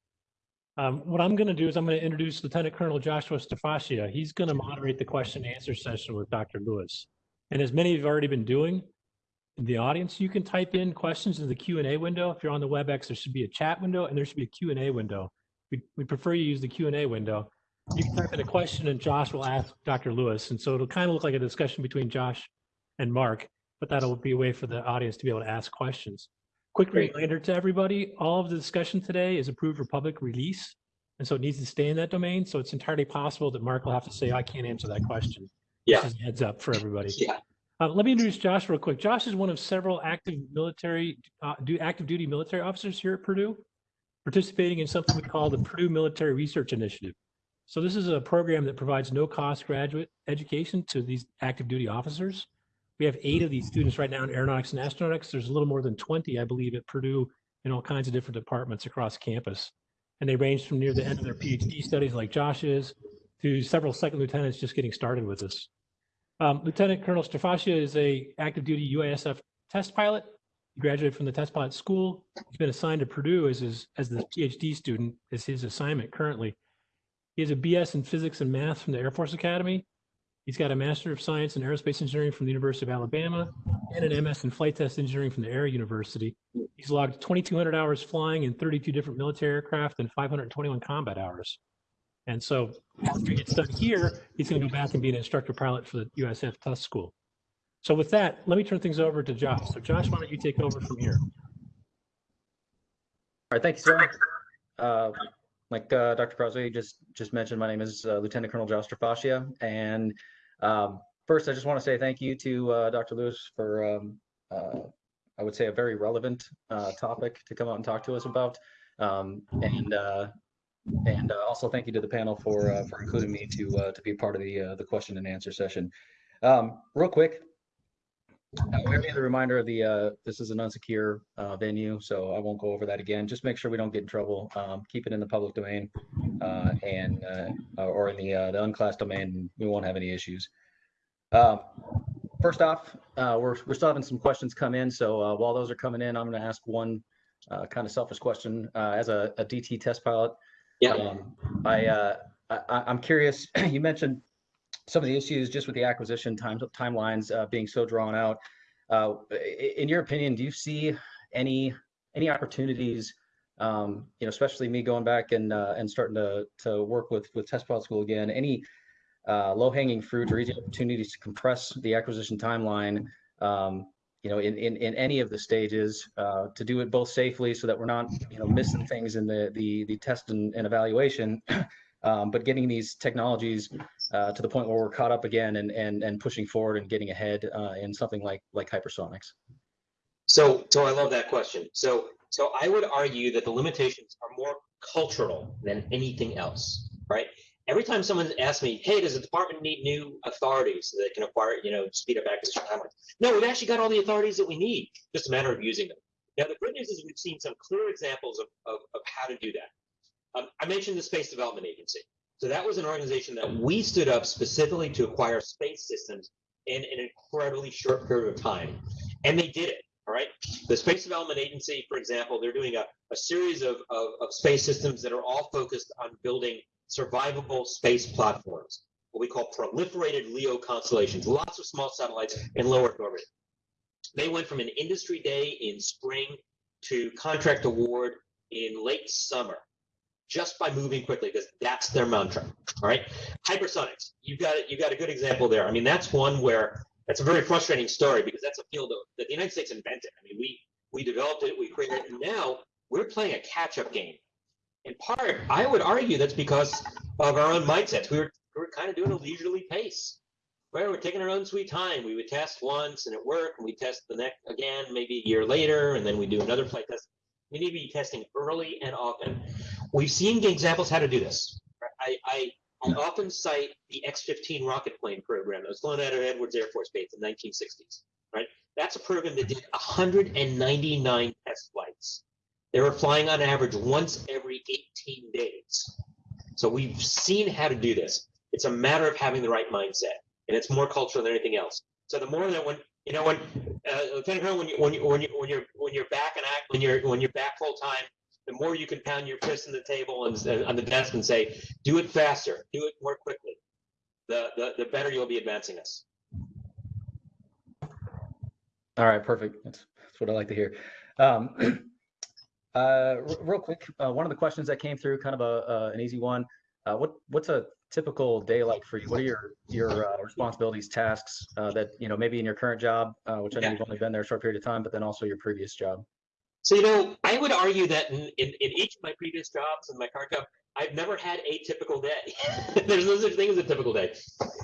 Um, what I'm going to do is I'm going to introduce Lieutenant Colonel Joshua Stafascia. He's going to moderate the question and answer session with Dr. Lewis. And as many of you have already been doing, in the audience, you can type in questions in the Q&A window. If you're on the WebEx, there should be a chat window and there should be a Q&A window. We, we prefer you use the Q&A window. You can type in a question and Josh will ask Dr. Lewis. And so it'll kind of look like a discussion between Josh and Mark, but that'll be a way for the audience to be able to ask questions. Quick Great. reminder to everybody, all of the discussion today is approved for public release. And so it needs to stay in that domain. So it's entirely possible that Mark will have to say, I can't answer that question. Yeah. As a Heads up for everybody. Yeah. Uh, let me introduce Josh real quick. Josh is one of several active military, uh, do active duty military officers here at Purdue, participating in something we call the Purdue Military Research Initiative. So this is a program that provides no cost graduate education to these active duty officers. We have eight of these students right now in aeronautics and astronautics. There's a little more than 20, I believe, at Purdue in all kinds of different departments across campus. And they range from near the end of their PhD studies like Josh is to several second lieutenants just getting started with this. Um, Lieutenant Colonel Stafascia is a active duty USAF test pilot. He graduated from the test pilot school. He's been assigned to Purdue as his, as the PhD student is his assignment currently. He has a BS in physics and math from the Air Force Academy. He's got a Master of Science in Aerospace Engineering from the University of Alabama and an MS in Flight Test Engineering from the Air University. He's logged 2,200 hours flying in 32 different military aircraft and 521 combat hours. And so after he gets done here, he's going to go back and be an instructor pilot for the USAF Test School. So with that, let me turn things over to Josh. So Josh, why don't you take over from here? All right, thank you, sir. Uh, Like uh, Dr. Crossley just, just mentioned, my name is uh, Lieutenant Colonel Josh Trafascia. And um, first, I just want to say thank you to uh, Dr. Lewis for, um, uh, I would say, a very relevant uh, topic to come out and talk to us about. Um, And, uh, and also thank you to the panel for, for including me to, to be part of the, the question and answer session. Um, Real quick, uh, we have a reminder of the, uh, this is an unsecure, uh, venue, so I won't go over that again. Just make sure we don't get in trouble. Um, keep it in the public domain, uh, and, uh, or in the, uh, the unclassed domain, we won't have any issues. Um, first off, uh, we're, we're still having some questions come in, so, uh, while those are coming in, I'm gonna ask one, uh, kind of selfish question. Uh, as a, a DT test pilot, Yeah. um, I, uh, I- I'm curious, you mentioned some of the issues just with the acquisition time, timelines, uh, being so drawn out. Uh, in your opinion, do you see any, any opportunities, um, you know, especially me going back and, uh, and starting to, to work with, with test pilot school again, any, uh, low hanging fruit or easy opportunities to compress the acquisition timeline, um, you know, in, in, in any of the stages, uh, to do it both safely so that we're not, you know, missing things in the, the, the test and, and evaluation. Um, but getting these technologies, uh, to the point where we're caught up again and, and, and pushing forward and getting ahead, uh, in something like, like hypersonics. So, so I love that question. So, so I would argue that the limitations are more cultural than anything else, right? Every time someone asks me, "Hey, does the department need new authorities so they can acquire, you know, speed up acquisition timelines?" No, we've actually got all the authorities that we need. Just a matter of using them. Now, the good news is we've seen some clear examples of, of, of how to do that. Um, I mentioned the Space Development Agency. So that was an organization that we stood up specifically to acquire space systems in an incredibly short period of time. And they did it. All right. The Space Development Agency, for example, they're doing a, a series of, of, of space systems that are all focused on building survivable space platforms, what we call proliferated LEO constellations, lots of small satellites in low Earth orbit. They went from an industry day in spring to contract award in late summer just by moving quickly because that's their mantra. All right. Hypersonics, you've got it, you got a good example there. I mean, that's one where that's a very frustrating story because that's a field that the United States invented. I mean, we we developed it, we created it, and now we're playing a catch-up game. In part, I would argue that's because of our own mindsets. We were we were kind of doing a leisurely pace. Right, we're taking our own sweet time. We would test once and it worked, and we test the next again, maybe a year later, and then we do another flight test. We need to be testing early and often. We've seen examples how to do this. I, I, I often cite the X-15 rocket plane program that was flown out of Edwards Air Force Base in the 1960s. Right, that's a program that did 199 test flights. They were flying on average once every 18 days. So we've seen how to do this. It's a matter of having the right mindset, and it's more cultural than anything else. So the more that when you know when uh, Lieutenant Colonel, when you when you when you when you're when you're back and act when you're when you're back full time, the more you can pound your fist on the table and, and on the desk and say, "Do it faster, do it more quickly," the the, the better you'll be advancing us. All right, perfect. That's, that's what I like to hear. Um, uh, real quick, uh, one of the questions that came through, kind of a, uh, an easy one. Uh, what what's a typical day like for you? What are your your uh, responsibilities, tasks uh, that you know maybe in your current job, uh, which I know Yeah. you've only been there a short period of time, but then also your previous job? So you know, I would argue that in, in, in each of my previous jobs and my current job, I've never had a typical day. There's no such thing as a typical day.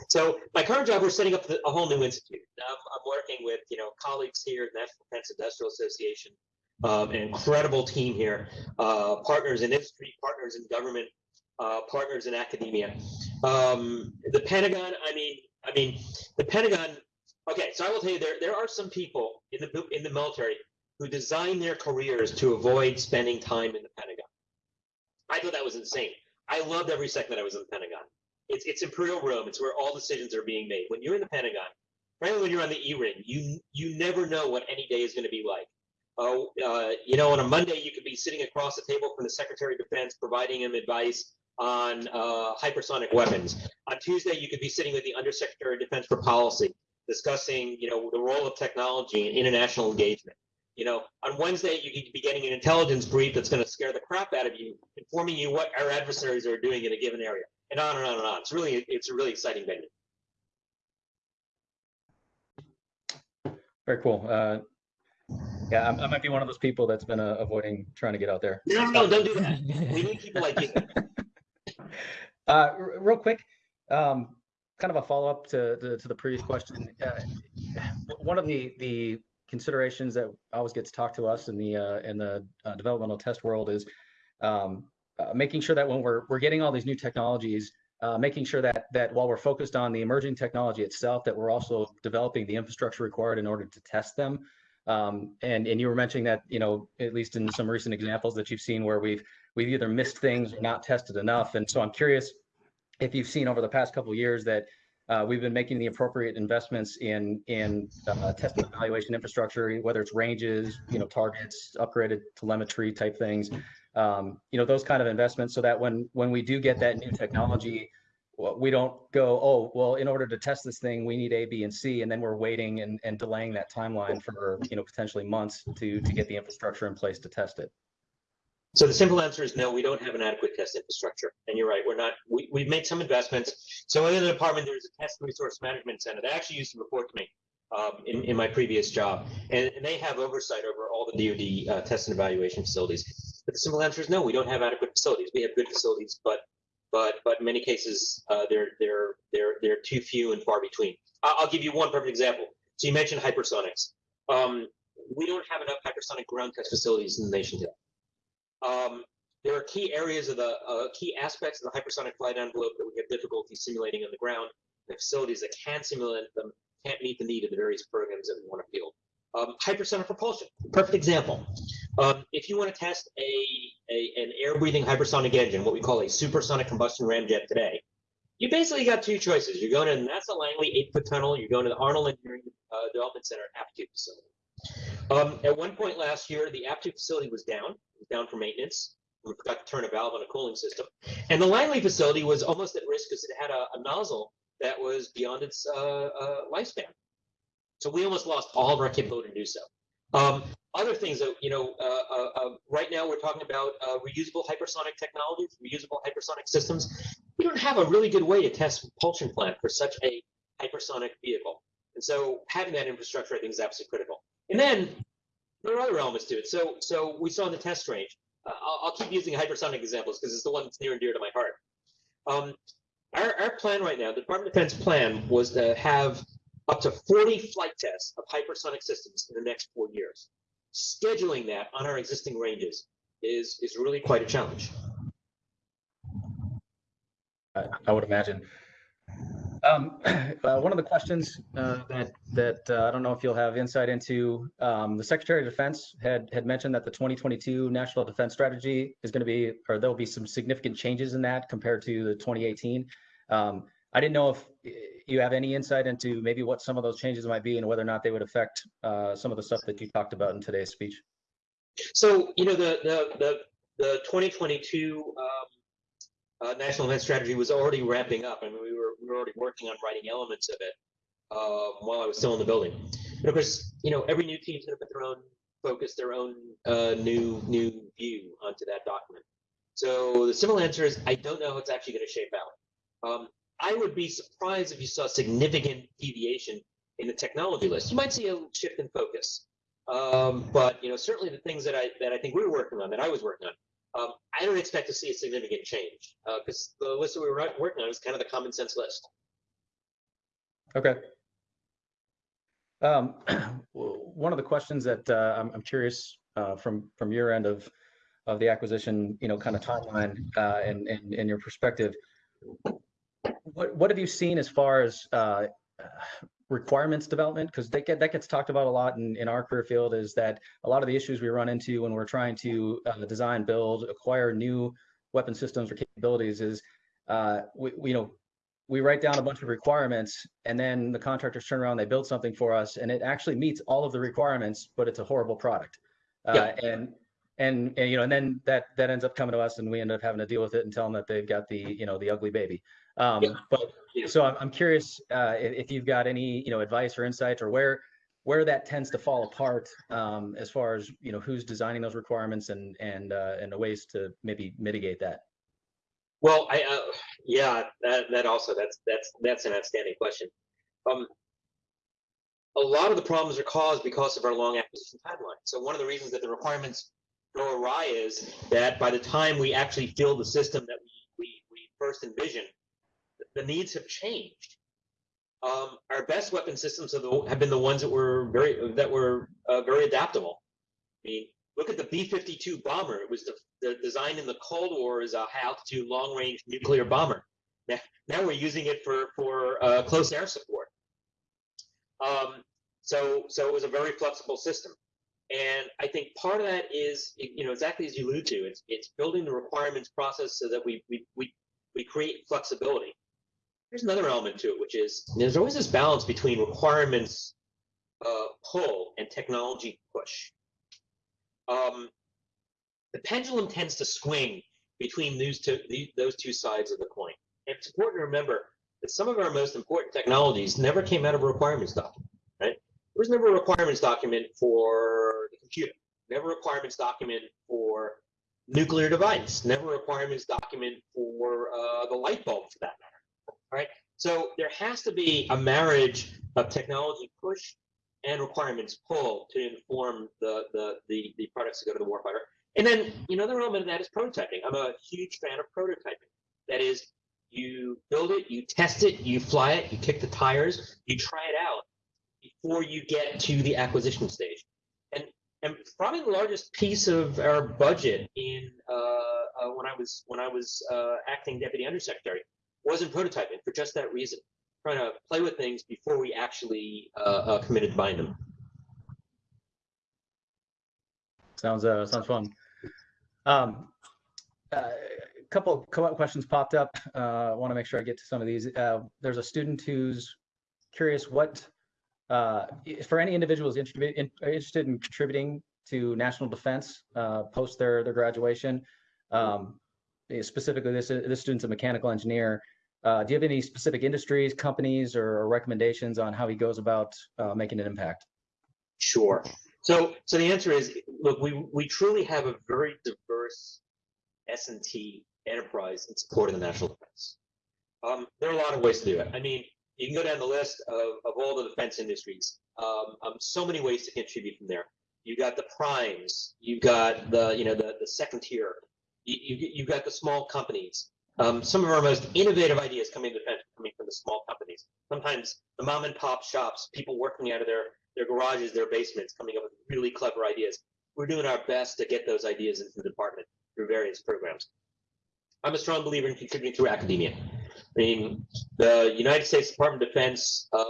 So my current job, we're setting up the, a whole new institute. I'm, I'm working with you know colleagues here at National Defense Industrial Association, um, an incredible team here, uh, partners in industry, partners in government, uh, partners in academia. Um, the Pentagon, I mean, I mean, the Pentagon. Okay, so I will tell you there there are some people in the in the military who design their careers to avoid spending time in the Pentagon. I thought that was insane. I loved every second that I was in the Pentagon. It's it's Imperial Rome. It's where all decisions are being made. When you're in the Pentagon, frankly, when you're on the E-ring, you you never know what any day is going to be like. Oh, uh, you know, on a Monday you could be sitting across the table from the Secretary of Defense, providing him advice on uh, hypersonic weapons. On Tuesday, you could be sitting with the Undersecretary of Defense for Policy, discussing, you know, the role of technology in international engagement. You know, on Wednesday, you could be getting an intelligence brief that's going to scare the crap out of you, informing you what our adversaries are doing in a given area, and on and on and on. It's really, it's a really exciting venue. Very cool. Uh, yeah, I, I might be one of those people that's been uh, avoiding trying to get out there. No, no, don't do that. We need people like you. Uh, real quick, um, kind of a follow-up to, to, to the previous question. Uh, one of the, the considerations that always gets talked to us in the, uh, in the uh, developmental test world is um, uh, making sure that when we're, we're getting all these new technologies, uh, making sure that, that while we're focused on the emerging technology itself, that we're also developing the infrastructure required in order to test them. Um, and, and you were mentioning that, you know, at least in some recent examples that you've seen where we've, we've either missed things or not tested enough. And so I'm curious if you've seen over the past couple years that uh, we've been making the appropriate investments in in uh, test and evaluation infrastructure, whether it's ranges, you know, targets, upgraded telemetry type things, um, you know, those kind of investments, so that when when we do get that new technology, we don't go, oh, well, in order to test this thing, we need A, B, and C, and then we're waiting and, and delaying that timeline for you know potentially months to to get the infrastructure in place to test it. So the simple answer is no, we don't have an adequate test infrastructure. And you're right, we're not, we, we've made some investments. So in the department, there's a test resource management center that actually used to report to me um, in, in my previous job. And, and they have oversight over all the DoD uh, test and evaluation facilities. But the simple answer is no, we don't have adequate facilities. We have good facilities, but but but in many cases, uh, they're they're they're they're too few and far between. I'll, give you one perfect example. So you mentioned hypersonics. Um, we don't have enough hypersonic ground test facilities in the nation today. Um, there are key areas of the uh, key aspects of the hypersonic flight envelope that we have difficulty simulating on the ground. The facilities that can simulate them can't meet the need of the various programs that we want to field. Um, hypersonic propulsion, perfect example. Um, if you want to test a, a an air-breathing hypersonic engine, what we call a supersonic combustion ramjet today, you basically got two choices. You're going to NASA Langley eight foot tunnel. You're going to the Arnold Engineering uh, Development Center APTU facility. Um, at one point last year, the APTU facility was down, down for maintenance. We forgot to turn a valve on a cooling system, and the Langley facility was almost at risk because it had a, a nozzle that was beyond its uh, uh, lifespan. So we almost lost all of our capability to do so. Um, other things that you know, uh, uh, uh, right now we're talking about uh, reusable hypersonic technologies, reusable hypersonic systems. We don't have a really good way to test propulsion plant for such a hypersonic vehicle, and so having that infrastructure, I think, is absolutely critical. And then there are other elements to it. So, so we saw in the test range. Uh, I'll, I'll keep using hypersonic examples because it's the one that's near and dear to my heart. Um, our, our plan right now, the Department of Defense plan, was to have up to 40 flight tests of hypersonic systems in the next four years. Scheduling that on our existing ranges is is really quite a challenge. I, I would imagine. Um, uh, one of the questions uh, that that uh, I don't know if you'll have insight into, um, the Secretary of Defense had had mentioned that the 2022 National Defense Strategy is going to be, or there'll be some significant changes in that compared to the 2018. Um, I didn't know if you have any insight into maybe what some of those changes might be and whether or not they would affect uh, some of the stuff that you talked about in today's speech. So you know the the the, the 2022 um, uh, National Defense Strategy was already ramping up. I mean, we were we were already working on writing elements of it uh, while I was still in the building. And of course, you know, every new team's going to put their own focus, their own uh, new new view onto that document. So the simple answer is I don't know how it's actually going to shape out. Um, I would be surprised if you saw significant deviation in the technology list. You might see a shift in focus, um, but you know certainly the things that I that I think we were working on, that I was working on, um, I don't expect to see a significant change because the list that we were working on is kind of the common sense list. Okay. Um, one of the questions that uh, I'm, I'm curious uh, from from your end of of the acquisition, you know, kind of timeline uh, and, and and your perspective. What what have you seen as far as uh, requirements development? Because that get that gets talked about a lot in, in our career field. Is that a lot of the issues we run into when we're trying to uh, design, build, acquire new weapon systems or capabilities is uh, we, we you know we write down a bunch of requirements and then the contractors turn around they build something for us and it actually meets all of the requirements but it's a horrible product uh, Yeah. and, and and you know and then that that ends up coming to us and we end up having to deal with it and tell them that they've got the you know the ugly baby um Yeah. but so I'm, I'm curious uh if, you've got any you know advice or insights or where where that tends to fall apart um as far as you know who's designing those requirements and and uh and the ways to maybe mitigate that Well, I uh, yeah, that that also that's that's that's an outstanding question. Um, a lot of the problems are caused because of our long acquisition timeline. So one of the reasons that the requirements go awry is that by the time we actually fill the system that we we, we first envisioned, the needs have changed. Um, our best weapon systems have, the, have been the ones that were very that were uh, very adaptable. I mean, look at the B-52 bomber. It was the, the design in the Cold War as a high altitude, long range nuclear bomber. Now, now we're using it for for uh, close air support. Um, so so it was a very flexible system, and I think part of that is you know exactly as you allude to. It's it's building the requirements process so that we we we, we create flexibility. There's another element to it, which is there's always this balance between requirements uh, pull and technology push um, the pendulum tends to swing between those two, those two sides of the coin. And it's important to remember that some of our most important technologies never came out of a requirements document, right? There was never a requirements document for the computer, never a requirements document for nuclear device, never a requirements document for uh, the light bulb for that matter, right? So there has to be a marriage of technology push and requirements pull to inform the, the, the, the products that go to the warfighter. And then another element of that is prototyping. I'm a huge fan of prototyping. That is, you build it, you test it, you fly it, you kick the tires, you try it out before you get to the acquisition stage. And and probably the largest piece of our budget in uh, uh, when I was when I was uh, acting deputy undersecretary was in prototyping for just that reason trying to play with things before we actually uh, uh, committed to buying them. Sounds uh sounds fun. Um, uh, couple co- questions popped up. Uh, I want to make sure I get to some of these. Uh, there's a student who's curious what, uh, for any individuals interested in, contributing to national defense uh, post their their graduation. Um, specifically, this this student's a mechanical engineer. Uh, do you have any specific industries, companies, or, recommendations on how he goes about uh, making an impact? Sure. So, so the answer is, look, we, we truly have a very diverse S&T enterprise in support of the national defense. Um, there are a lot of ways to do it. I mean, you can go down the list of, of all the defense industries. Um, um, so many ways to contribute from there. You got the primes. You got the, you know, the, the second tier. You, you, you got the small companies. Um, some of our most innovative ideas coming coming from the small companies. Sometimes the mom and pop shops, people working out of their their garages, their basements, coming up with really clever ideas. We're doing our best to get those ideas into the department through various programs. I'm a strong believer in contributing through academia. I mean, the United States Department of Defense uh,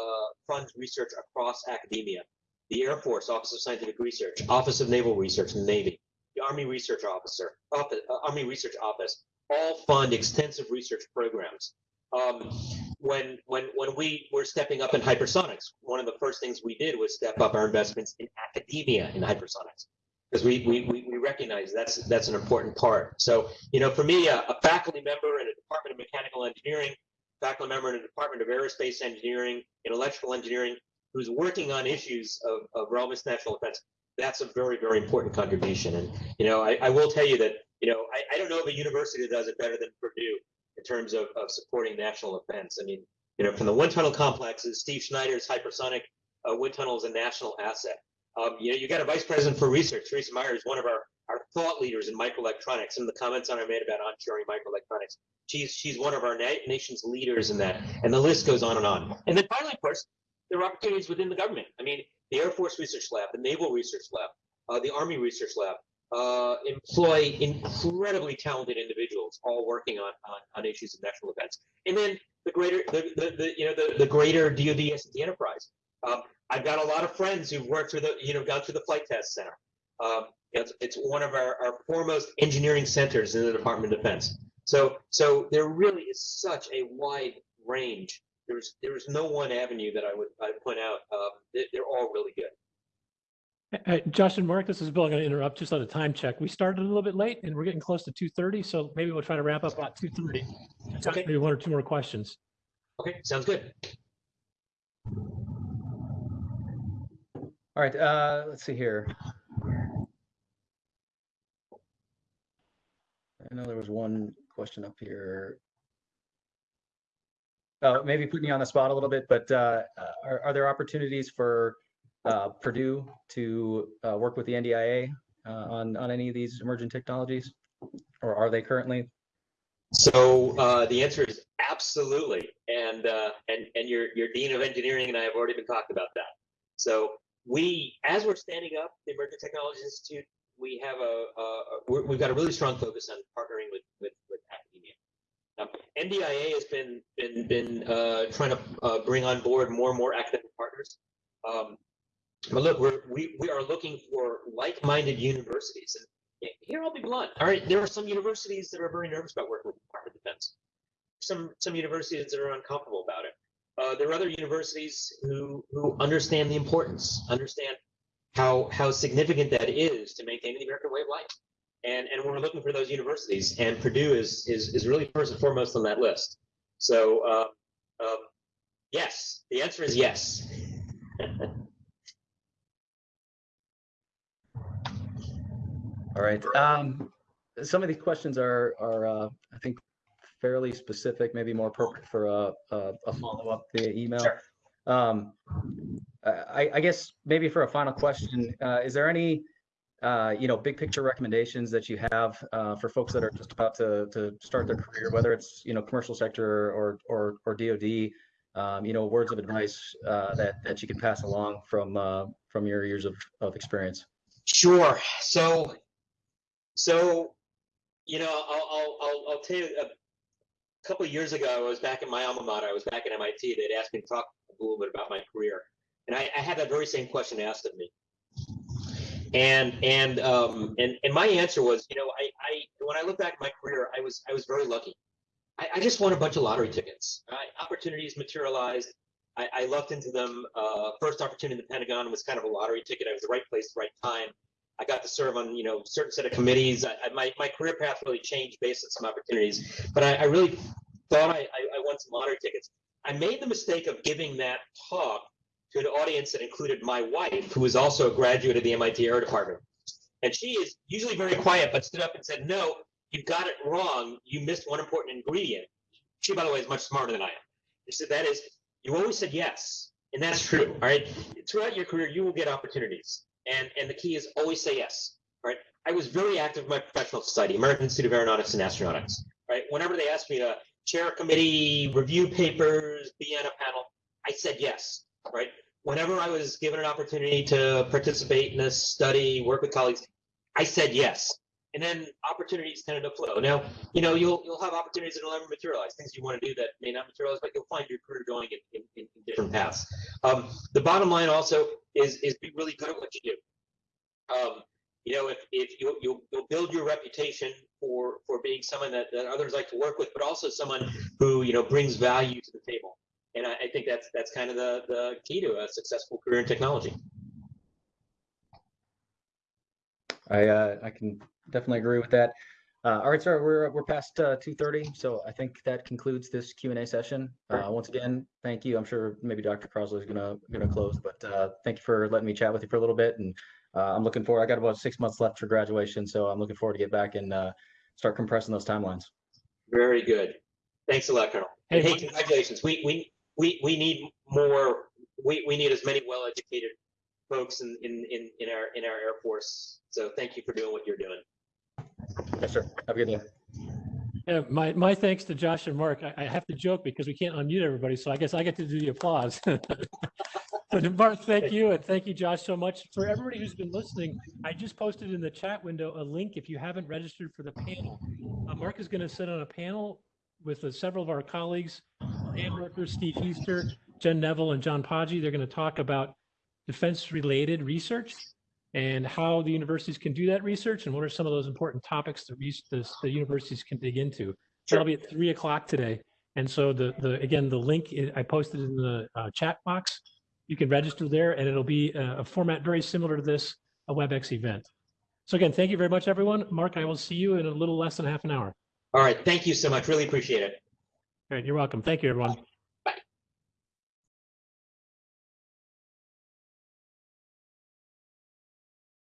funds research across academia. The Air Force Office of Scientific Research, Office of Naval Research in the Navy, Army Research Officer, Office, uh, Army Research Office, all fund extensive research programs. Um, when when when we were stepping up in hypersonics, one of the first things we did was step up our investments in academia in hypersonics because we, we we recognize that's that's an important part. So you know, for me, a, a faculty member in a department of mechanical engineering, faculty member in a department of aerospace engineering, in electrical engineering, who's working on issues of, of relevance national defense, that's a very very important contribution. And you know, I, I will tell you that you know I, I don't know of a university that does it better than Purdue in terms of, of supporting national defense. I mean, you know, from the wind tunnel complexes, Steve Schneider's hypersonic uh, wind tunnel is a national asset. Um, you know, you got a vice president for research. Theresa Mayer is one of our, our thought leaders in microelectronics. Some of the comments on I made about onshoring microelectronics. She's she's one of our na- nation's leaders in that, and the list goes on and on. And then finally, of course, there are opportunities within the government. I mean, the Air Force Research Lab, the Naval Research Lab, uh, the Army Research Lab, uh, employ incredibly talented individuals all working on, on, on issues of national defense. And then the greater, the, the, the you know, the, the greater DoD S&T enterprise. Um, I've got a lot of friends who've worked through the, you know, gone through the Flight Test Center. Um, it's, it's one of our, our foremost engineering centers in the Department of Defense. So, so there really is such a wide range. There's, there's no one avenue that I would, I point out. Um, they, they're all really good. Uh, Josh and Mark, this is Bill. I'm going to interrupt just on a time check. We started a little bit late and we're getting close to 2:30, so maybe we'll try to wrap up about 2:30. Okay. Maybe one or two more questions. Okay, sounds good. All right, uh, let's see here. I know there was one question up here. Uh, maybe putting you on the spot a little bit, but uh, are, are there opportunities for uh, Purdue to uh, work with the NDIA uh, on on any of these emerging technologies, or are they currently? So uh, the answer is absolutely, and uh, and and your your dean of engineering and I have already been talking about that. So we, as we're standing up the Emerging Technologies Institute, we have a, a, we're, we've got a really strong focus on partnering with with, NDIA has been been been uh, trying to uh, bring on board more and more academic partners. Um, but look, we're, we we are looking for like-minded universities, and here I'll be blunt. All right, there are some universities that are very nervous about working with the Department of Defense. Some some universities that are uncomfortable about it. Uh, there are other universities who who understand the importance, understand how how significant that is to maintain the American way of life. And and we're looking for those universities, and Purdue is is is really first and foremost on that list. So uh, um, yes, the answer is yes. All right. Um, some of these questions are are uh, I think fairly specific, maybe more appropriate for a a, a follow up via email. Sure. Um, I, I guess maybe for a final question, uh, is there any uh, you know big picture recommendations that you have uh, for folks that are just about to to start their career, whether it's you know commercial sector or or or DoD? Um, you know, words of advice uh, that that you can pass along from uh, from your years of of experience. Sure. So, so, you know, I'll, I'll, I'll, I'll tell you a couple years ago, I was back in my alma mater. I was back at MIT. They'd asked me to talk a little bit about my career. And I, I had that very same question asked of me. And and um and and my answer was, you know, I I when I look back at my career, I was I was very lucky. I, I just won a bunch of lottery tickets. I, opportunities materialized. I, I lucked into them. Uh, first opportunity in the Pentagon was kind of a lottery ticket. I was the right place, the right time. I got to serve on you know certain set of committees. I, my my career path really changed based on some opportunities. But I, really thought I, I, I won some lottery tickets. I made the mistake of giving that talk to an audience that included my wife, who was also a graduate of the MIT Air Department. And she is usually very quiet, but stood up and said, No, you got it wrong. You missed one important ingredient. She, by the way, is much smarter than I am. She said, That is, you always said yes. And that's true. All right. Throughout your career, you will get opportunities. And, and the key is always say yes. All right. I was very active in my professional society, American Institute of Aeronautics and Astronautics. Right. Whenever they asked me to chair a committee, review papers, be on a panel, I said yes right? Whenever I was given an opportunity to participate in a study, work with colleagues, I said yes. And then opportunities tended to flow. Now, you know, you'll you'll have opportunities that will never materialize, things you want to do that may not materialize, but you'll find your career going in, in, in different paths. Um, the bottom line also is is be really good at what you do. Um, you know, if, if you, you'll, you'll build your reputation for, for being someone that, that others like to work with, but also someone who, you know, brings value to the table and I, I, think that's that's kind of the the key to a successful career in technology. I uh, I can definitely agree with that. Uh, all right, sir, we're we're past uh, 2:30, so I think that concludes this Q and A session. Uh, once again, thank you. I'm sure maybe Dr. Crossley is gonna gonna close, but uh, thank you for letting me chat with you for a little bit, and uh, I'm looking forward. I got about six months left for graduation, so I'm looking forward to get back and uh, start compressing those timelines. Very good. Thanks a lot, Colonel. Hey, Hey, congratulations. We we we we need more. We we need as many well-educated folks in in in in our in our Air Force. So thank you for doing what you're doing. Yes, sir. Have a good day. Yeah, my, my thanks to Josh and Mark. I, I have to joke because we can't unmute everybody, so I guess I get to do the applause. But Mark, thank you, and thank you, Josh, so much. For everybody who's been listening, I just posted in the chat window a link if you haven't registered for the panel. Uh, Mark is going to sit on a panel with uh, several of our colleagues, Dan Worker, Steve Easter, Jen Neville, and John Poggie. They're going to talk about defense-related research and how the universities can do that research and what are some of those important topics that the, the universities can dig into. That'll be at three o'clock today. And so the, the again, the link i- I posted in the uh, chat box. You can register there and it'll be a, a format very similar to this, a WebEx event. So again, thank you very much, everyone. Mark, I will see you in a little less than half an hour. All right. Thank you so much. Really appreciate it. All right, you're welcome. Thank you, everyone.